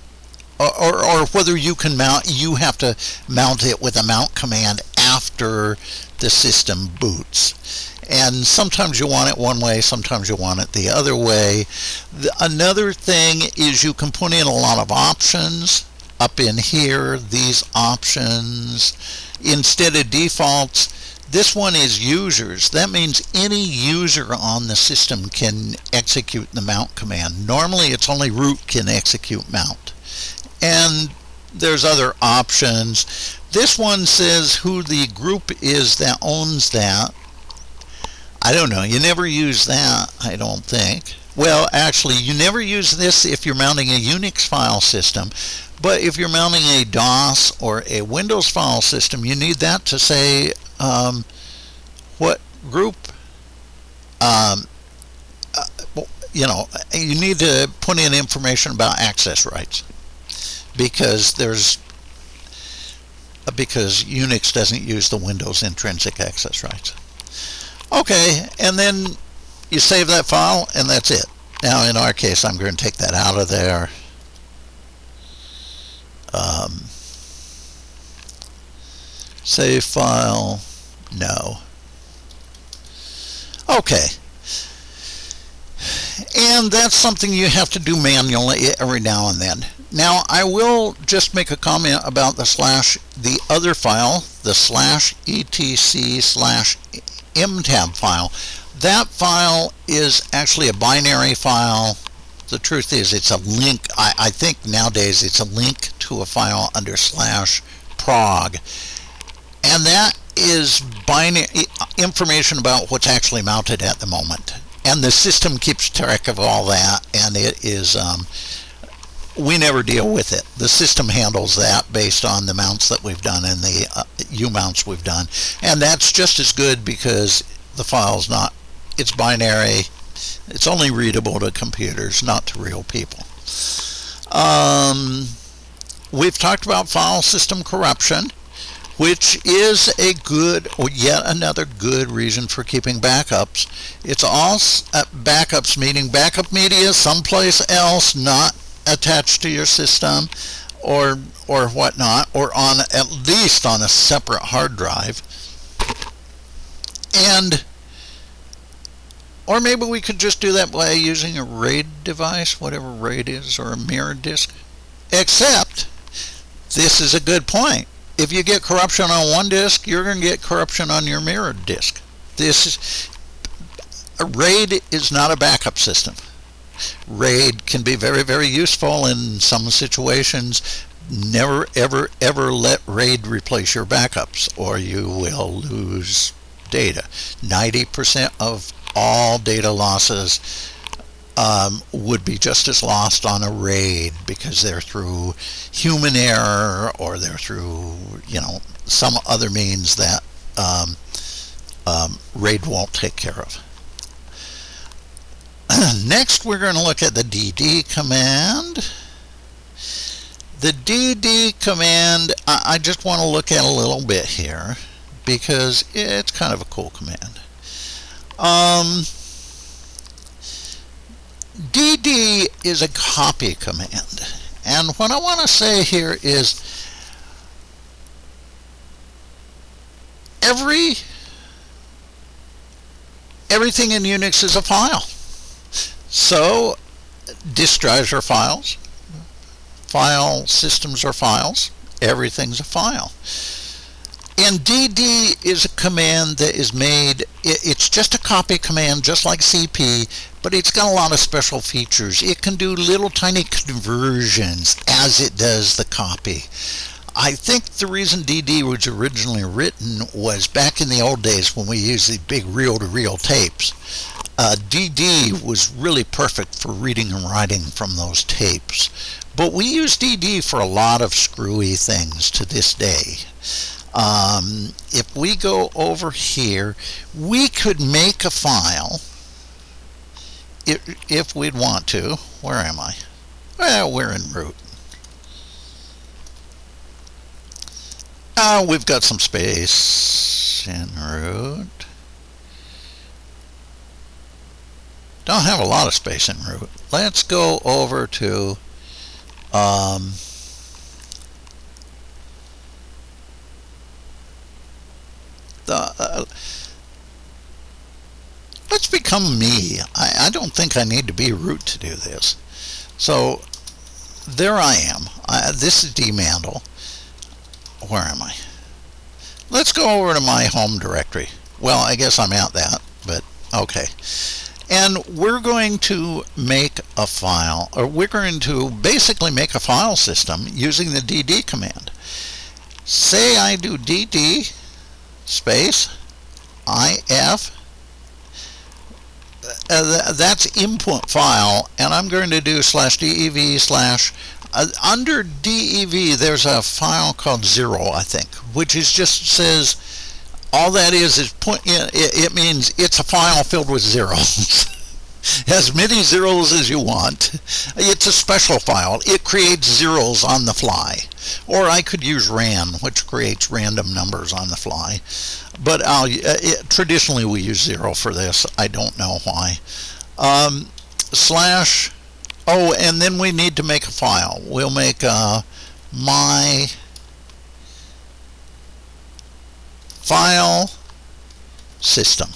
or, or, or whether you can mount, you have to mount it with a mount command after the system boots and sometimes you want it one way sometimes you want it the other way. The, another thing is you can put in a lot of options up in here these options. Instead of defaults this one is users. That means any user on the system can execute the mount command. Normally it's only root can execute mount. And there's other options. This one says who the group is that owns that I don't know. You never use that, I don't think. Well, actually, you never use this if you're mounting a Unix file system. But if you're mounting a DOS or a Windows file system, you need that to say um, what group, um, uh, you know, you need to put in information about access rights because there's because Unix doesn't use the Windows intrinsic access rights. Okay, and then you save that file and that's it. Now in our case I'm going to take that out of there. Um, save file, no. Okay. And that's something you have to do manually every now and then. Now I will just make a comment about the slash, the other file, the slash etc slash mtab file. That file is actually a binary file. The truth is it's a link. I, I think nowadays it's a link to a file under slash proc. And that is binary information about what's actually mounted at the moment. And the system keeps track of all that and it is um, we never deal with it. The system handles that based on the mounts that we've done and the uh, U mounts we've done. And that's just as good because the file's not, it's binary. It's only readable to computers, not to real people. Um, we've talked about file system corruption, which is a good, or yet another good reason for keeping backups. It's all uh, backups, meaning backup media someplace else, not attached to your system or or whatnot or on at least on a separate hard drive. And or maybe we could just do that by using a RAID device whatever RAID is or a mirror disk. Except this is a good point. If you get corruption on one disk you're going to get corruption on your mirror disk. This is a RAID is not a backup system RAID can be very, very useful in some situations. Never, ever, ever let RAID replace your backups or you will lose data. 90% of all data losses um, would be just as lost on a RAID because they're through human error or they're through, you know, some other means that um, um, RAID won't take care of. next we're going to look at the dd command. The dd command, I just want to look at a little bit here because it's kind of a cool command. Um, dd is a copy command. And what I want to say here is every everything in Unix is a file. So disk drives are files, file systems are files, everything's a file. And dd is a command that is made, it's just a copy command just like cp, but it's got a lot of special features. It can do little tiny conversions as it does the copy. I think the reason DD was originally written was back in the old days when we used the big reel-to-reel tapes. Uh, DD was really perfect for reading and writing from those tapes. But we use DD for a lot of screwy things to this day. Um, if we go over here, we could make a file if, if we'd want to. Where am I? Well, we're in root. Uh, we've got some space in root. Don't have a lot of space in root. Let's go over to um, the uh, let's become me. I, I don't think I need to be root to do this. So there I am. I, this is dmandle where am I? Let's go over to my home directory. Well, I guess I'm at that, but okay. And we're going to make a file, or we're going to basically make a file system using the dd command. Say I do dd space if uh, that's input file and I'm going to do slash dev slash uh, under DEV, there's a file called zero, I think, which is just says all that is is point. It, it means it's a file filled with zeros. as many zeros as you want. It's a special file. It creates zeros on the fly. Or I could use ran, which creates random numbers on the fly. But uh, it, traditionally we use zero for this. I don't know why. Um, slash Oh, and then we need to make a file. We'll make uh, my file system.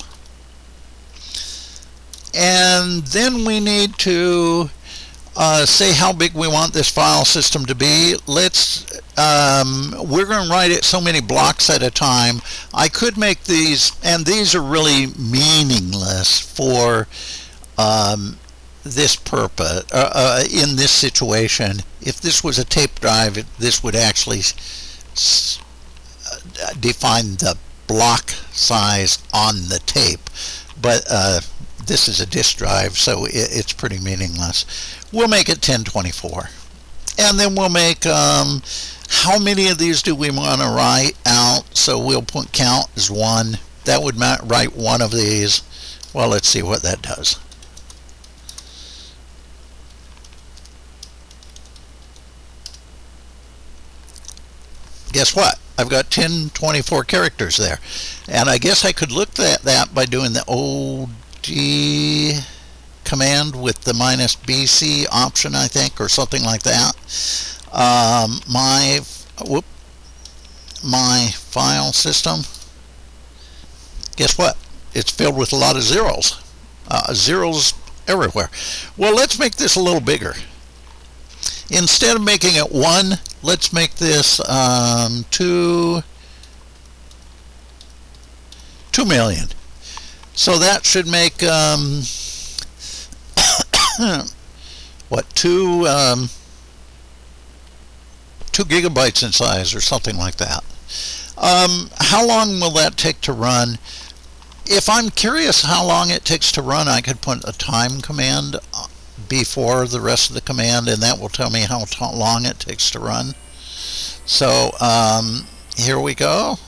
And then we need to uh, say how big we want this file system to be. Let's, um, we're going to write it so many blocks at a time. I could make these, and these are really meaningless for um, this purpose, uh, uh, in this situation, if this was a tape drive, this would actually define the block size on the tape. But uh, this is a disk drive, so it, it's pretty meaningless. We'll make it 1024. And then we'll make, um, how many of these do we want to write out? So we'll put count as one. That would write one of these. Well, let's see what that does. guess what? I've got 10, 24 characters there. And I guess I could look at that by doing the OD command with the minus BC option, I think, or something like that. Um, my, whoop, my file system, guess what? It's filled with a lot of zeros. Uh, zeros everywhere. Well, let's make this a little bigger. Instead of making it 1, let's make this um, 2, 2 million. So that should make, um, what, 2, um, 2 gigabytes in size or something like that. Um, how long will that take to run? If I'm curious how long it takes to run, I could put a time command before the rest of the command and that will tell me how long it takes to run. So um, here we go.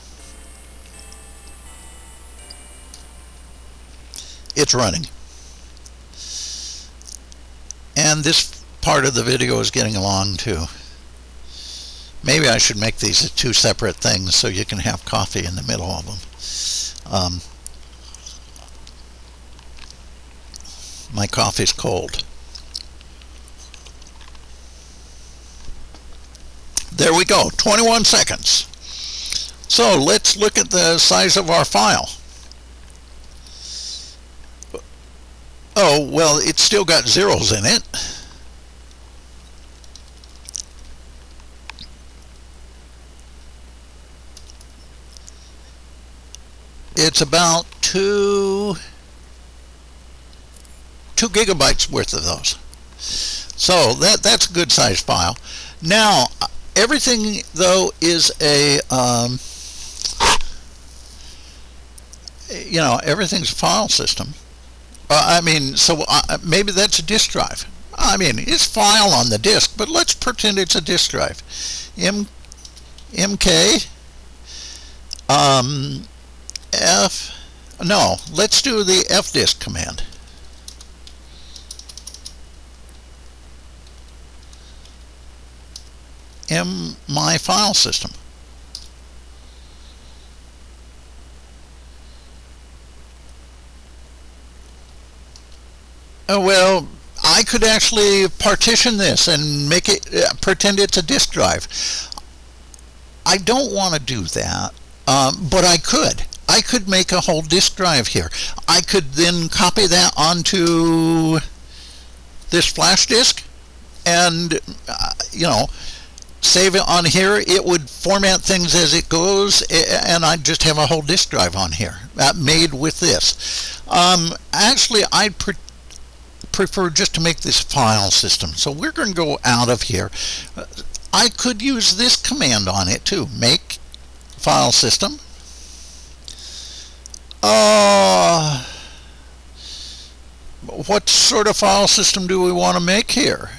It's running. And this part of the video is getting along too. Maybe I should make these two separate things so you can have coffee in the middle of them. Um, my coffee's cold. There we go, 21 seconds. So let's look at the size of our file. Oh, well, it's still got zeros in it. It's about two, two gigabytes worth of those. So that, that's a good size file. Now, everything though is a, um, you know, everything's a file system. Uh, I mean, so uh, maybe that's a disk drive. I mean, it's file on the disk, but let's pretend it's a disk drive. M, MK, um, F, no, let's do the fdisk command. M my file system. Oh, well, I could actually partition this and make it uh, pretend it's a disk drive. I don't want to do that, um, but I could. I could make a whole disk drive here. I could then copy that onto this flash disk and, uh, you know, save it on here. It would format things as it goes, and I'd just have a whole disk drive on here uh, made with this. Um, actually, I'd prefer just to make this file system. So we're going to go out of here. I could use this command on it too. Make file system. Uh, what sort of file system do we want to make here?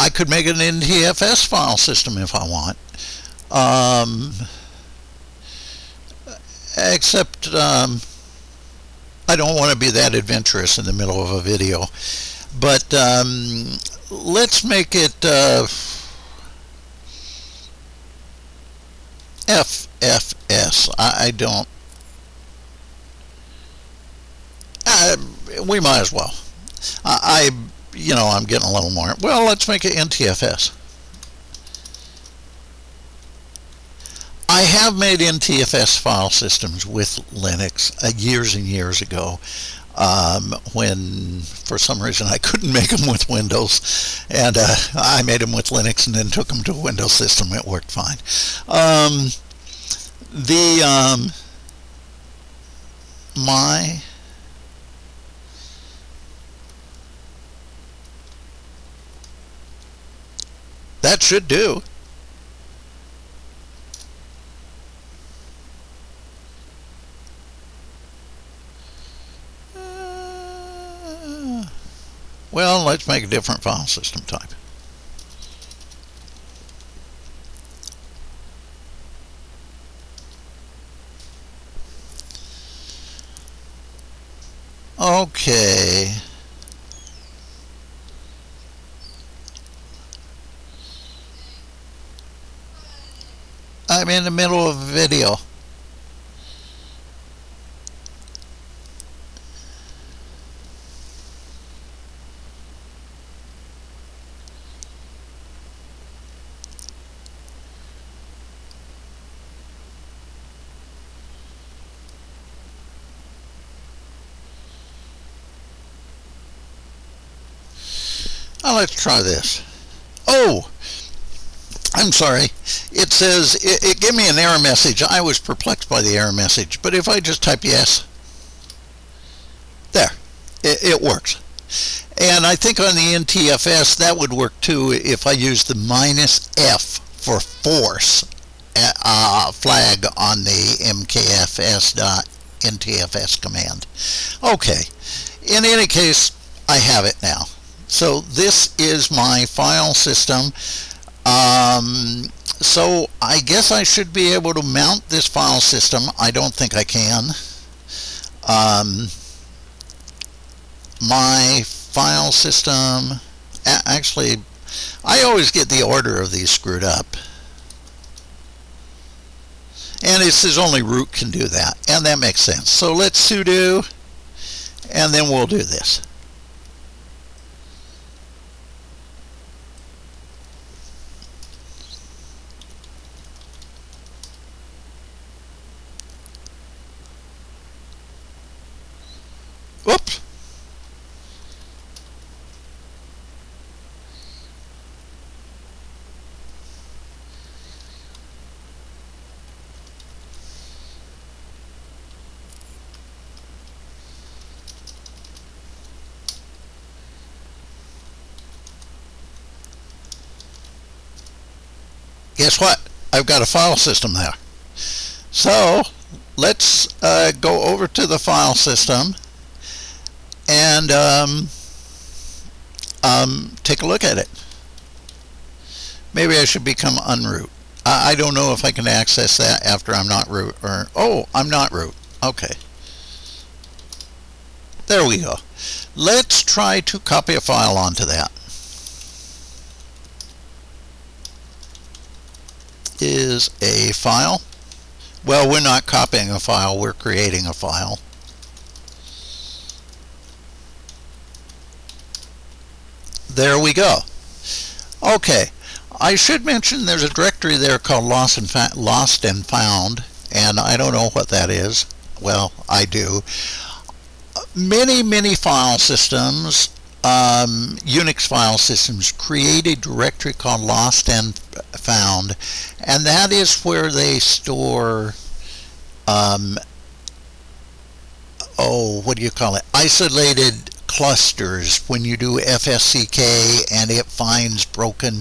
I could make it an NTFS file system if I want. Um, except um, I don't want to be that adventurous in the middle of a video. But um, let's make it uh, FFS. I, I don't. Uh, we might as well. I, I, you know, I'm getting a little more. Well, let's make it NTFS. I have made NTFS file systems with Linux uh, years and years ago um, when for some reason I couldn't make them with Windows and uh, I made them with Linux and then took them to a Windows system it worked fine um, the um, my that should do uh, Well, let's make a different file system type. Okay. I'm in the middle of a video. Now let's try this. Oh, I'm sorry. It says, it, it gave me an error message. I was perplexed by the error message. But if I just type yes, there, it, it works. And I think on the NTFS that would work too if I use the minus F for force uh, flag on the mkfs.ntfs command. Okay, in any case, I have it now. So this is my file system. Um, so I guess I should be able to mount this file system. I don't think I can. um, my file system actually I always get the order of these screwed up and it says only root can do that and that makes sense so let's sudo and then we'll do this guess what? I've got a file system there. So let's uh, go over to the file system and um, um, take a look at it. Maybe I should become unroot. I, I don't know if I can access that after I'm not root or oh I'm not root. Okay. There we go. Let's try to copy a file onto that. Is a file. Well, we're not copying a file, we're creating a file. There we go. Okay, I should mention there's a directory there called Lost and, Lost and Found, and I don't know what that is. Well, I do. Many, many file systems um, Unix file systems create a directory called lost and found and that is where they store um, oh what do you call it? Isolated clusters. When you do FSCK and it finds broken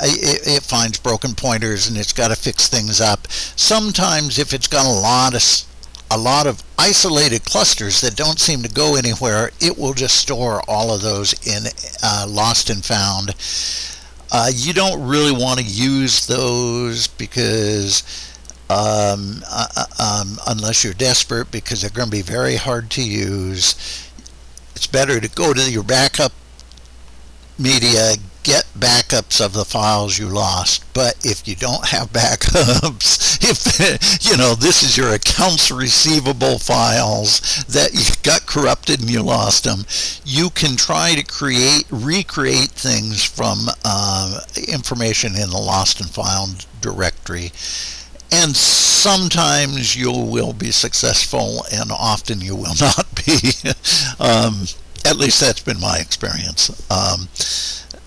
it, it finds broken pointers and it's got to fix things up. Sometimes if it's got a lot of a lot of isolated clusters that don't seem to go anywhere, it will just store all of those in uh, lost and found. Uh, you don't really want to use those because um, uh, uh, um, unless you're desperate because they're going to be very hard to use. It's better to go to your backup media, get backups of the files you lost. But if you don't have backups, if you know this is your accounts receivable files that you got corrupted and you lost them, you can try to create, recreate things from uh, information in the lost and found directory. And sometimes you will be successful, and often you will not be. um, at least that's been my experience. Um,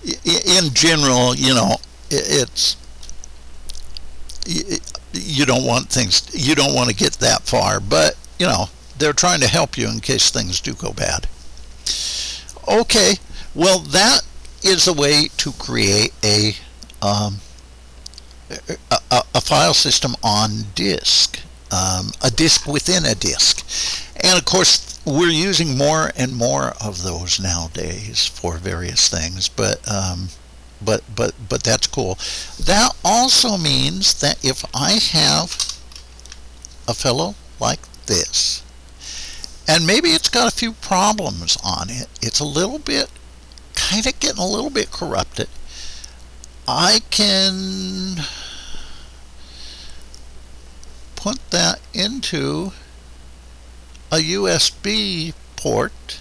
in general, you know, it's you don't want things you don't want to get that far, but you know they're trying to help you in case things do go bad. Okay, well that is a way to create a um, a, a, file system on disk, um, a disk within a disk, and of course we're using more and more of those nowadays for various things, but um, but but but that's cool. That also means that if I have a fellow like this, and maybe it's got a few problems on it, it's a little bit kind of getting a little bit corrupted. I can put that into a USB port.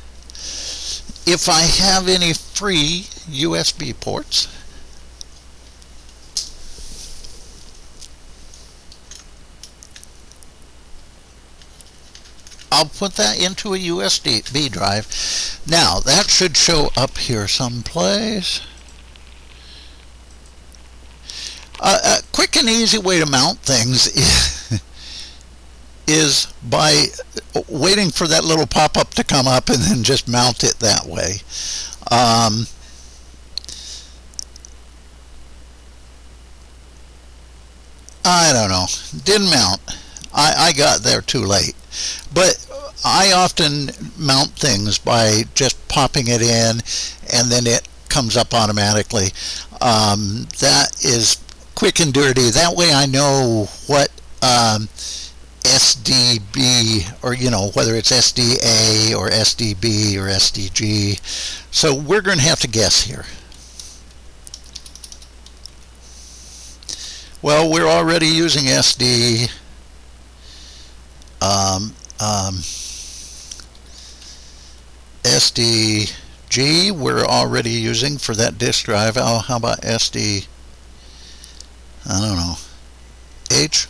If I have any free USB ports I'll put that into a USB drive. Now that should show up here someplace. Uh, a quick and easy way to mount things is by waiting for that little pop-up to come up and then just mount it that way. Um, I don't know. Didn't mount. I, I got there too late. But I often mount things by just popping it in and then it comes up automatically. Um, that is quick and dirty. That way I know what um, SDB or you know whether it's SDA or SDB or SDG. So we're going to have to guess here. Well, we're already using SD. Um, um, SDG we're already using for that disk drive. Oh, how about SD? I don't know. H?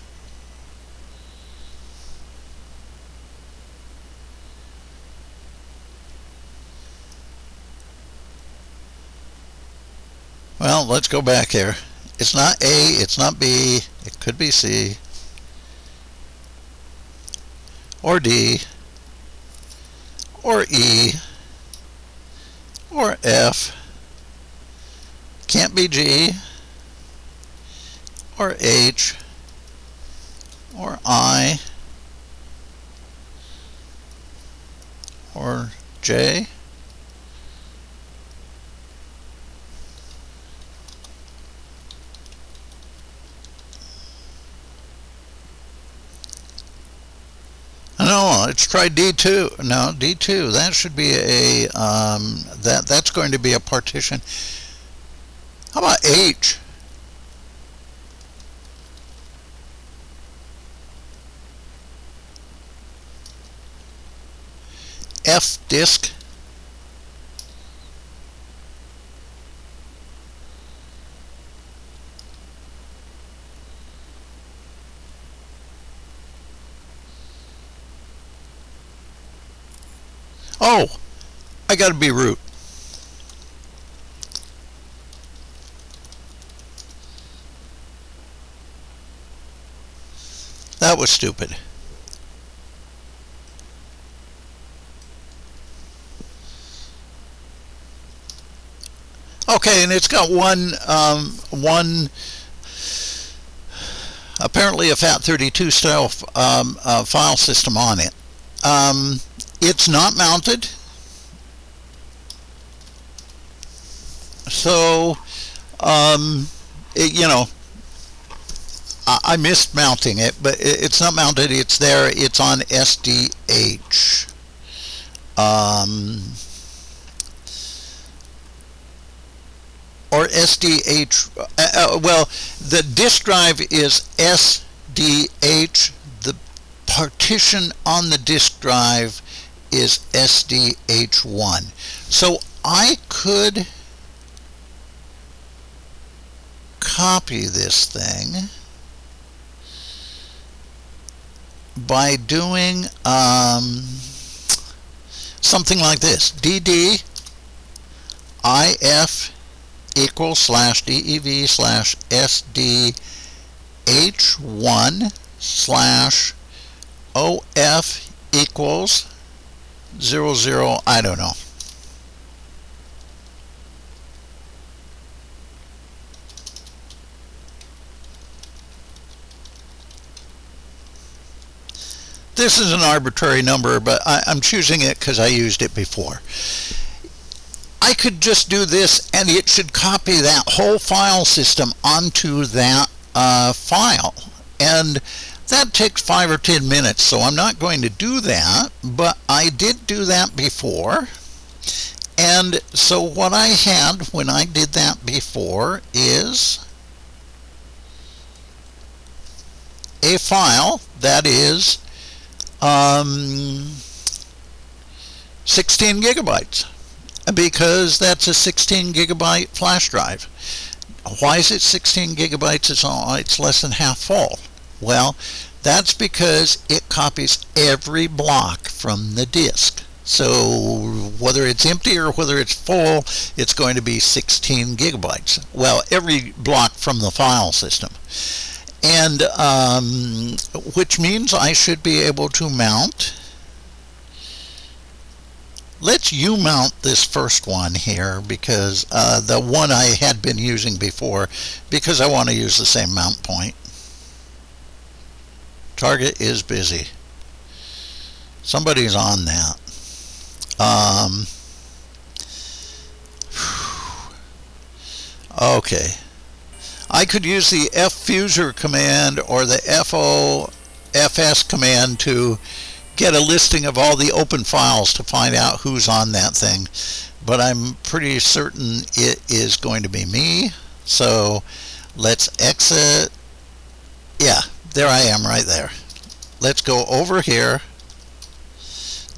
Well, let's go back here. It's not A, it's not B, it could be C, or D, or E, or F, can't be G, or H, or I, or J, No, let's try D2. No, D2. That should be a um, that that's going to be a partition. How about H? F disk. Oh, I got to be root. That was stupid. Okay, and it's got one, um, one, apparently a FAT32 style um, uh, file system on it. Um, it's not mounted. So, um, it, you know, I, I, missed mounting it, but it, it's not mounted. It's there. It's on SDH. Um, or SDH. Uh, uh, well, the disk drive is SDH. The partition on the disk drive is SDH1. So I could copy this thing by doing um, something like this. DD IF equals slash DEV slash SDH1 slash OF equals zero zero I don't know. This is an arbitrary number but I, am choosing it because I used it before. I could just do this and it should copy that whole file system onto that uh, file. And that takes five or ten minutes, so I'm not going to do that, but I did do that before. And so what I had when I did that before is a file that is um, 16 gigabytes because that's a 16 gigabyte flash drive. Why is it 16 gigabytes? It's, all, it's less than half full. Well, that's because it copies every block from the disk. So whether it's empty or whether it's full, it's going to be 16 gigabytes. Well, every block from the file system. And um, which means I should be able to mount. Let's U mount this first one here because uh, the one I had been using before because I want to use the same mount point. Target is busy. Somebody's on that. Um, okay. I could use the fuser command or the FO fs command to get a listing of all the open files to find out who's on that thing. But I'm pretty certain it is going to be me. So let's exit. Yeah, there I am right there. Let's go over here.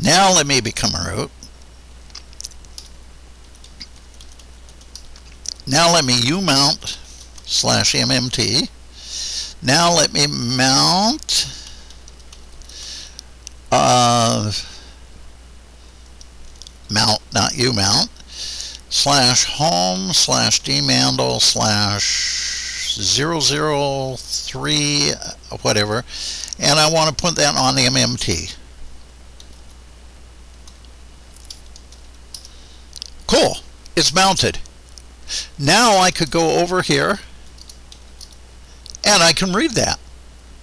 Now let me become a root. Now let me umount slash MNT. Now let me mount uh, mount, not umount, slash home slash dmandle slash 003 whatever and I want to put that on the MNT. Cool, it's mounted. Now I could go over here and I can read that.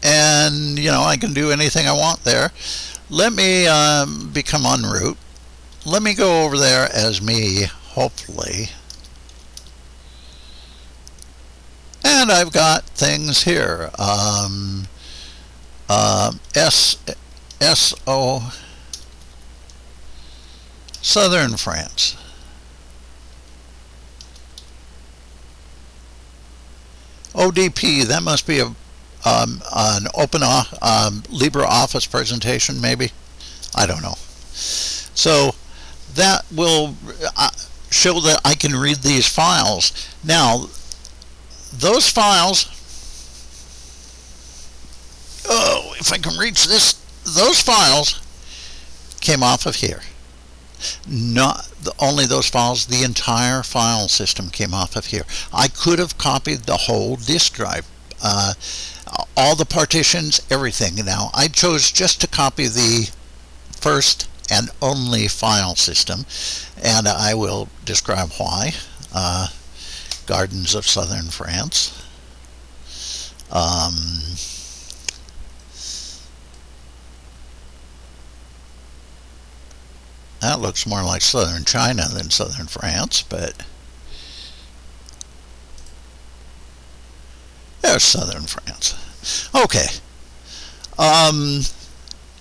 And, you know, I can do anything I want there. Let me um, become unroot. Let me go over there as me, hopefully. And I've got things here. Um, uh, S, S O, Southern France. ODP, that must be a um, an open um, LibreOffice presentation, maybe. I don't know. So that will uh, show that I can read these files. Now, those files, oh, if I can reach this, those files came off of here not the, only those files, the entire file system came off of here. I could have copied the whole disk drive, uh, all the partitions, everything. Now, I chose just to copy the first and only file system, and I will describe why. Uh, Gardens of Southern France. Um, That looks more like southern China than southern France, but there's southern France. Okay. Um,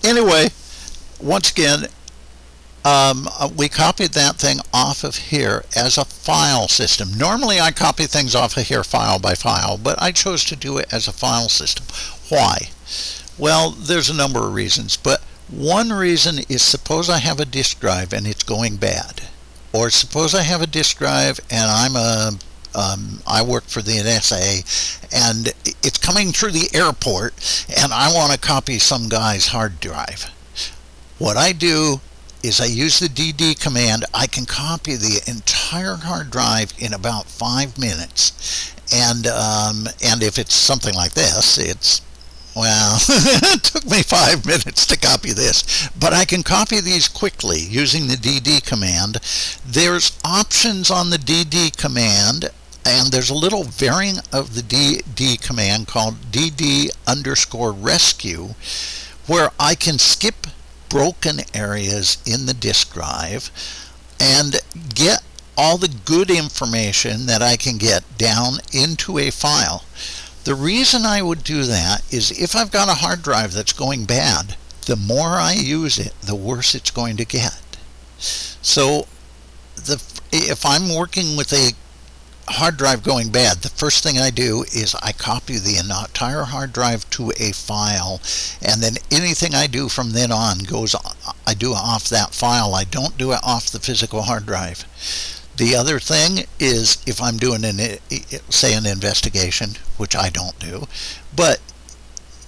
anyway, once again, um, uh, we copied that thing off of here as a file system. Normally I copy things off of here file by file, but I chose to do it as a file system. Why? Well, there's a number of reasons, but one reason is suppose I have a disk drive and it's going bad. Or suppose I have a disk drive and I'm a um, I work for the NSA and it's coming through the airport and I want to copy some guy's hard drive. What I do is I use the DD command. I can copy the entire hard drive in about five minutes. And, um, and if it's something like this, it's well, it took me five minutes to copy this, but I can copy these quickly using the DD command. There's options on the DD command, and there's a little variant of the DD command called DD underscore rescue, where I can skip broken areas in the disk drive and get all the good information that I can get down into a file. The reason I would do that is if I've got a hard drive that's going bad, the more I use it, the worse it's going to get. So the, if I'm working with a hard drive going bad, the first thing I do is I copy the entire hard drive to a file, and then anything I do from then on goes, I do off that file. I don't do it off the physical hard drive. The other thing is if I'm doing an say an investigation, which I don't do, but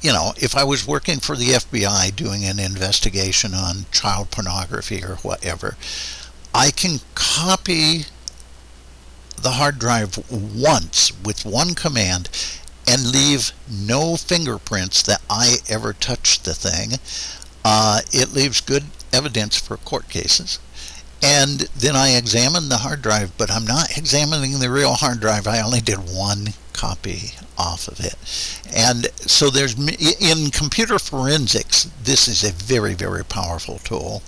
you know, if I was working for the FBI doing an investigation on child pornography or whatever, I can copy the hard drive once with one command and leave no fingerprints that I ever touched the thing. Uh, it leaves good evidence for court cases and then I examine the hard drive, but I'm not examining the real hard drive. I only did one copy off of it. And so there's, in computer forensics, this is a very, very powerful tool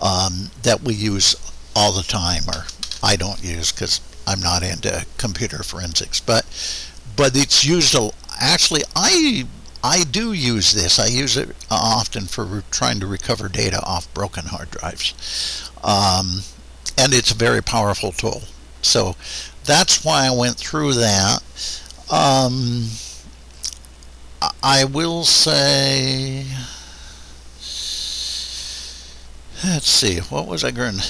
um, that we use all the time, or I don't use because I'm not into computer forensics, but, but it's used, a, actually, I I do use this. I use it often for trying to recover data off broken hard drives. Um, and it's a very powerful tool. So that's why I went through that. Um, I will say, let's see, what was I going to,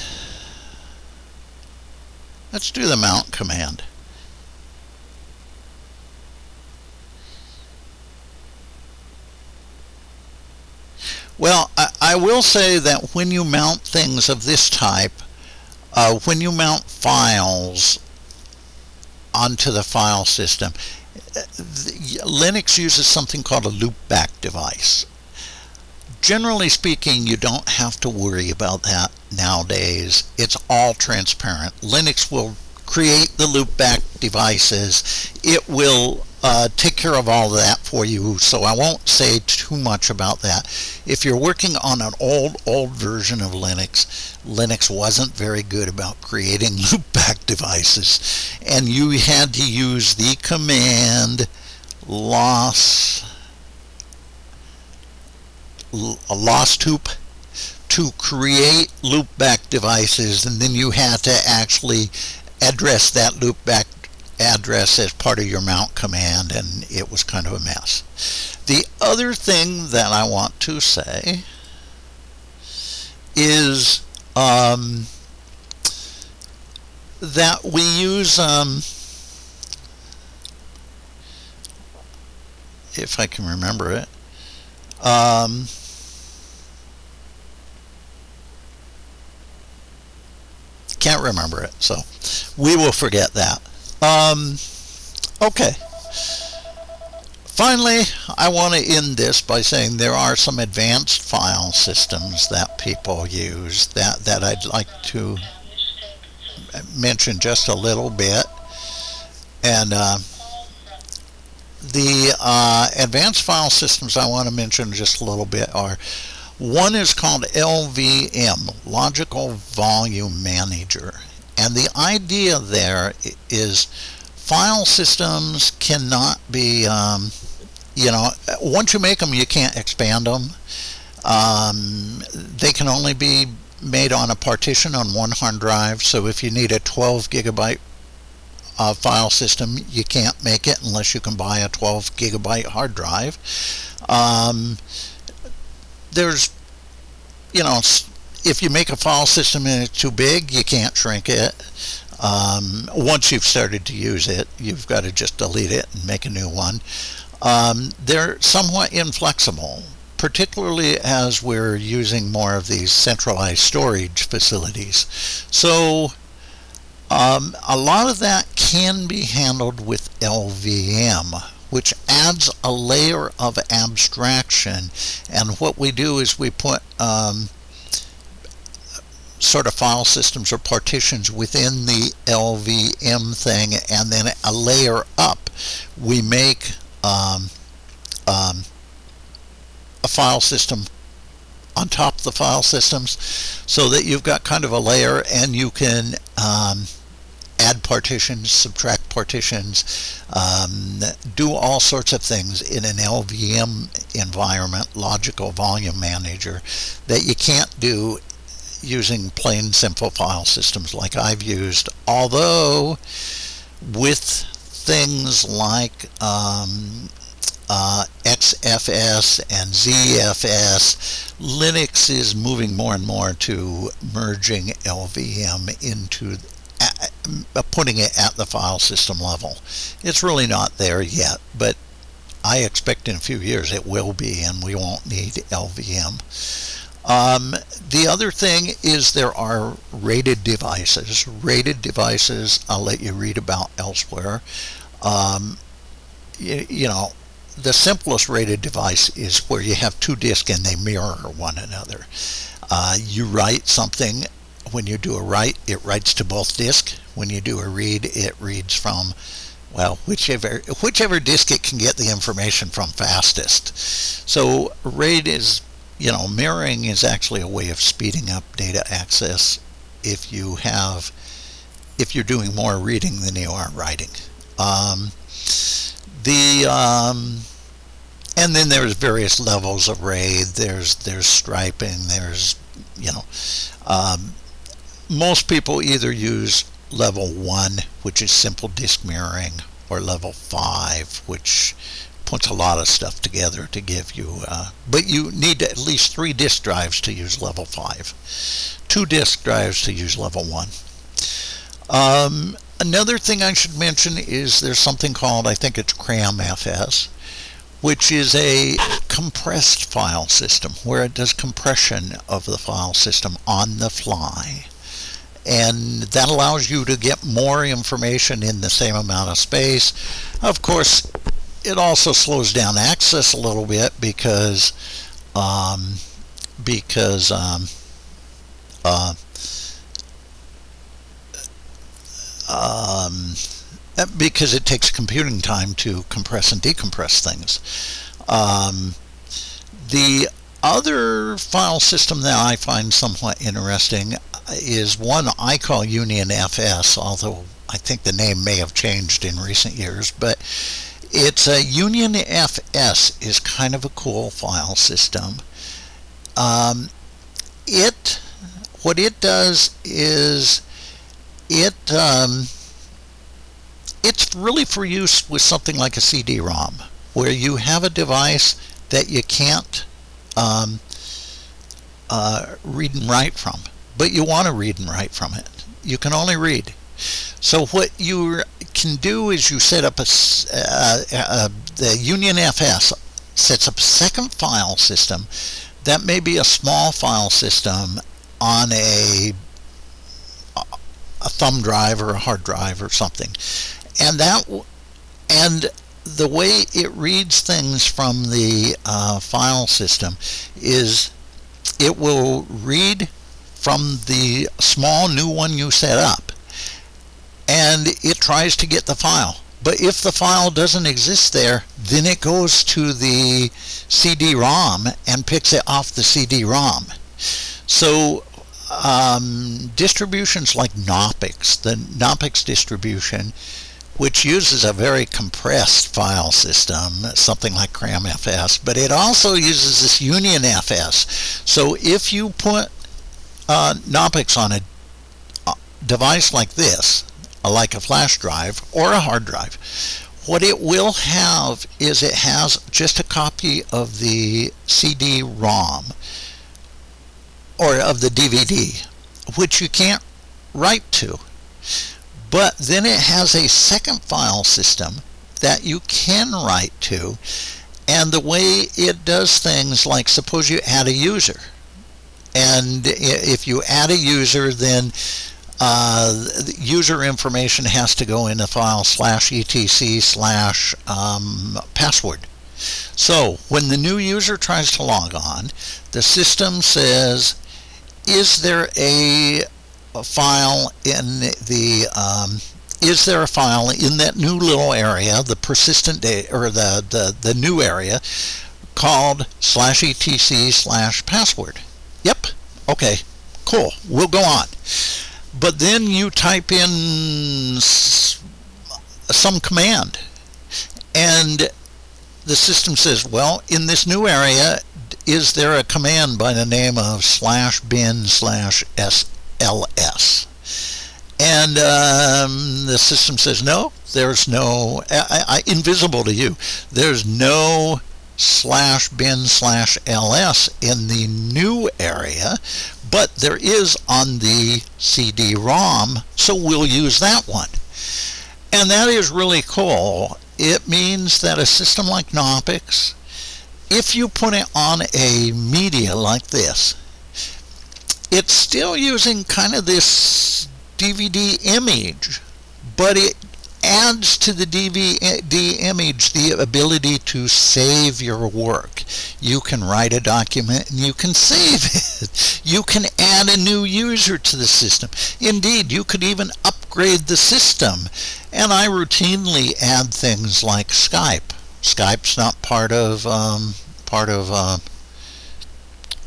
let's do the mount command. Well, I, I, will say that when you mount things of this type, uh, when you mount files onto the file system, Linux uses something called a loopback device. Generally speaking, you don't have to worry about that nowadays. It's all transparent. Linux will create the loopback devices. It will uh, take care of all of that for you, so I won't say too much about that. If you're working on an old, old version of Linux, Linux wasn't very good about creating loopback devices, and you had to use the command loss losetup to create loopback devices, and then you had to actually address that loopback address as part of your mount command and it was kind of a mess. The other thing that I want to say is um, that we use um, if I can remember it um, can't remember it so we will forget that um, okay. Finally, I want to end this by saying there are some advanced file systems that people use that, that I'd like to mention just a little bit. And uh, the uh, advanced file systems I want to mention just a little bit are one is called LVM, Logical Volume Manager. And the idea there is file systems cannot be, um, you know, once you make them, you can't expand them. Um, they can only be made on a partition on one hard drive. So if you need a 12 gigabyte uh, file system, you can't make it unless you can buy a 12 gigabyte hard drive. Um, there's, you know, if you make a file system and it's too big, you can't shrink it. Um, once you've started to use it, you've got to just delete it and make a new one. Um, they're somewhat inflexible, particularly as we're using more of these centralized storage facilities. So um, a lot of that can be handled with LVM, which adds a layer of abstraction. And what we do is we put um, sort of file systems or partitions within the LVM thing and then a layer up we make um, um, a file system on top of the file systems so that you've got kind of a layer and you can um, add partitions, subtract partitions, um, do all sorts of things in an LVM environment, logical volume manager, that you can't do using plain simple file systems like I've used, although with things like um, uh, XFS and ZFS, Linux is moving more and more to merging LVM into putting it at the file system level. It's really not there yet, but I expect in a few years it will be and we won't need LVM. Um, the other thing is there are RAID devices. RAID devices I'll let you read about elsewhere. Um, you, you, know, the simplest RAID device is where you have two disks and they mirror one another. Uh, you write something, when you do a write, it writes to both disk. When you do a read, it reads from well, whichever whichever disk it can get the information from fastest. So RAID is you know, mirroring is actually a way of speeding up data access if you have, if you're doing more reading than you are writing. Um, the, um, and then there's various levels of RAID. There's there's striping. There's you know, um, most people either use level one, which is simple disk mirroring, or level five, which puts a lot of stuff together to give you. Uh, but you need at least three disk drives to use level five, two disk drives to use level one. Um, another thing I should mention is there's something called I think it's CramFS which is a compressed file system where it does compression of the file system on the fly. And that allows you to get more information in the same amount of space. Of course, it also slows down access a little bit because um, because um, uh, um, because it takes computing time to compress and decompress things. Um, the other file system that I find somewhat interesting is one I call Union FS, although I think the name may have changed in recent years, but it's a Union FS is kind of a cool file system. Um, it what it does is it um, it's really for use with something like a CD-ROM, where you have a device that you can't um, uh, read and write from, but you want to read and write from it. You can only read. So what you can do is you set up a, uh, uh, the Union FS sets up a second file system that may be a small file system on a a thumb drive or a hard drive or something and that and the way it reads things from the uh, file system is it will read from the small new one you set up and it tries to get the file but if the file doesn't exist there then it goes to the CD-ROM and picks it off the CD-ROM so um, distributions like Knoppix, the Knoppix distribution which uses a very compressed file system, something like CramFS, but it also uses this UnionFS. So if you put uh, on a uh, device like this, like a flash drive or a hard drive, what it will have is it has just a copy of the CD-ROM or of the DVD, which you can't write to. But then it has a second file system that you can write to. And the way it does things like suppose you add a user. And if you add a user, then uh, user information has to go in the file slash etc slash um, password. So when the new user tries to log on, the system says, is there a a file in the um, is there a file in that new little area, the persistent data or the, the, the new area called slash etc slash password? Yep. Okay. Cool. We'll go on. But then you type in some command and the system says, well, in this new area, is there a command by the name of slash bin slash s LS. And um, the system says, no, there's no, I, I, invisible to you, there's no slash bin slash ls in the new area, but there is on the CD-ROM, so we'll use that one. And that is really cool. It means that a system like Knoppix, if you put it on a media like this, it's still using kind of this DVD image, but it adds to the DVD image the ability to save your work. You can write a document and you can save it. You can add a new user to the system. Indeed, you could even upgrade the system. And I routinely add things like Skype. Skype's not part of um, part of uh,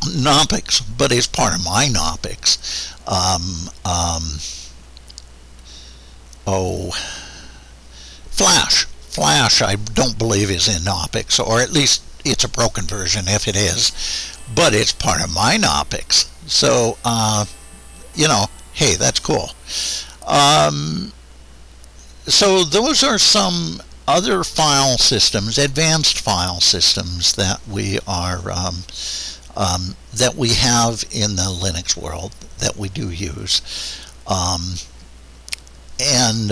Knoppix, but it's part of my Knoppix. Um, um, oh, Flash. Flash, I don't believe is in Knoppix, or at least it's a broken version if it is, but it's part of my Knoppix. So, uh, you know, hey, that's cool. Um, so those are some other file systems, advanced file systems that we are um, um, that we have in the Linux world that we do use, um, and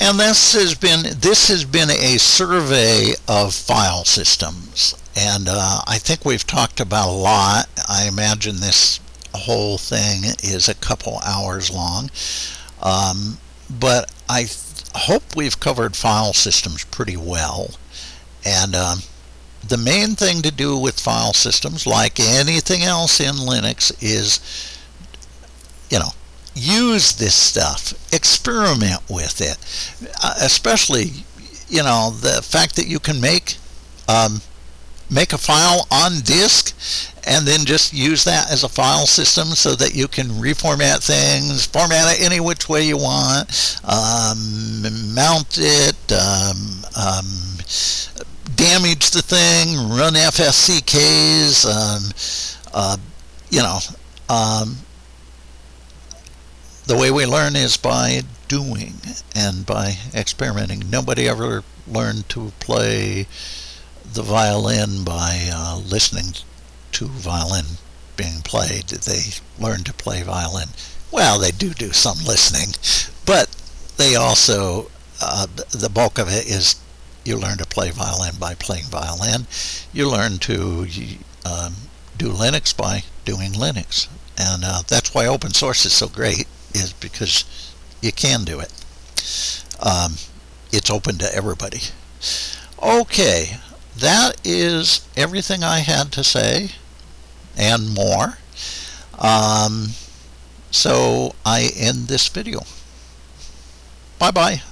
and this has been this has been a survey of file systems, and uh, I think we've talked about a lot. I imagine this whole thing is a couple hours long. Um, but I hope we've covered file systems pretty well. And um, the main thing to do with file systems, like anything else in Linux, is, you know, use this stuff, experiment with it. Uh, especially, you know, the fact that you can make um, make a file on disk and then just use that as a file system so that you can reformat things, format it any which way you want, um, mount it, um, um, damage the thing, run FSCKs, um, uh, you know. The way we learn is by doing and by experimenting. Nobody ever learned to play the violin by uh, listening to violin being played. They learn to play violin. Well, they do do some listening, but they also, uh, the bulk of it is you learn to play violin by playing violin. You learn to um, do Linux by doing Linux. And uh, that's why open source is so great, is because you can do it. Um, it's open to everybody. Okay, that is everything I had to say and more. Um, so I end this video. Bye bye.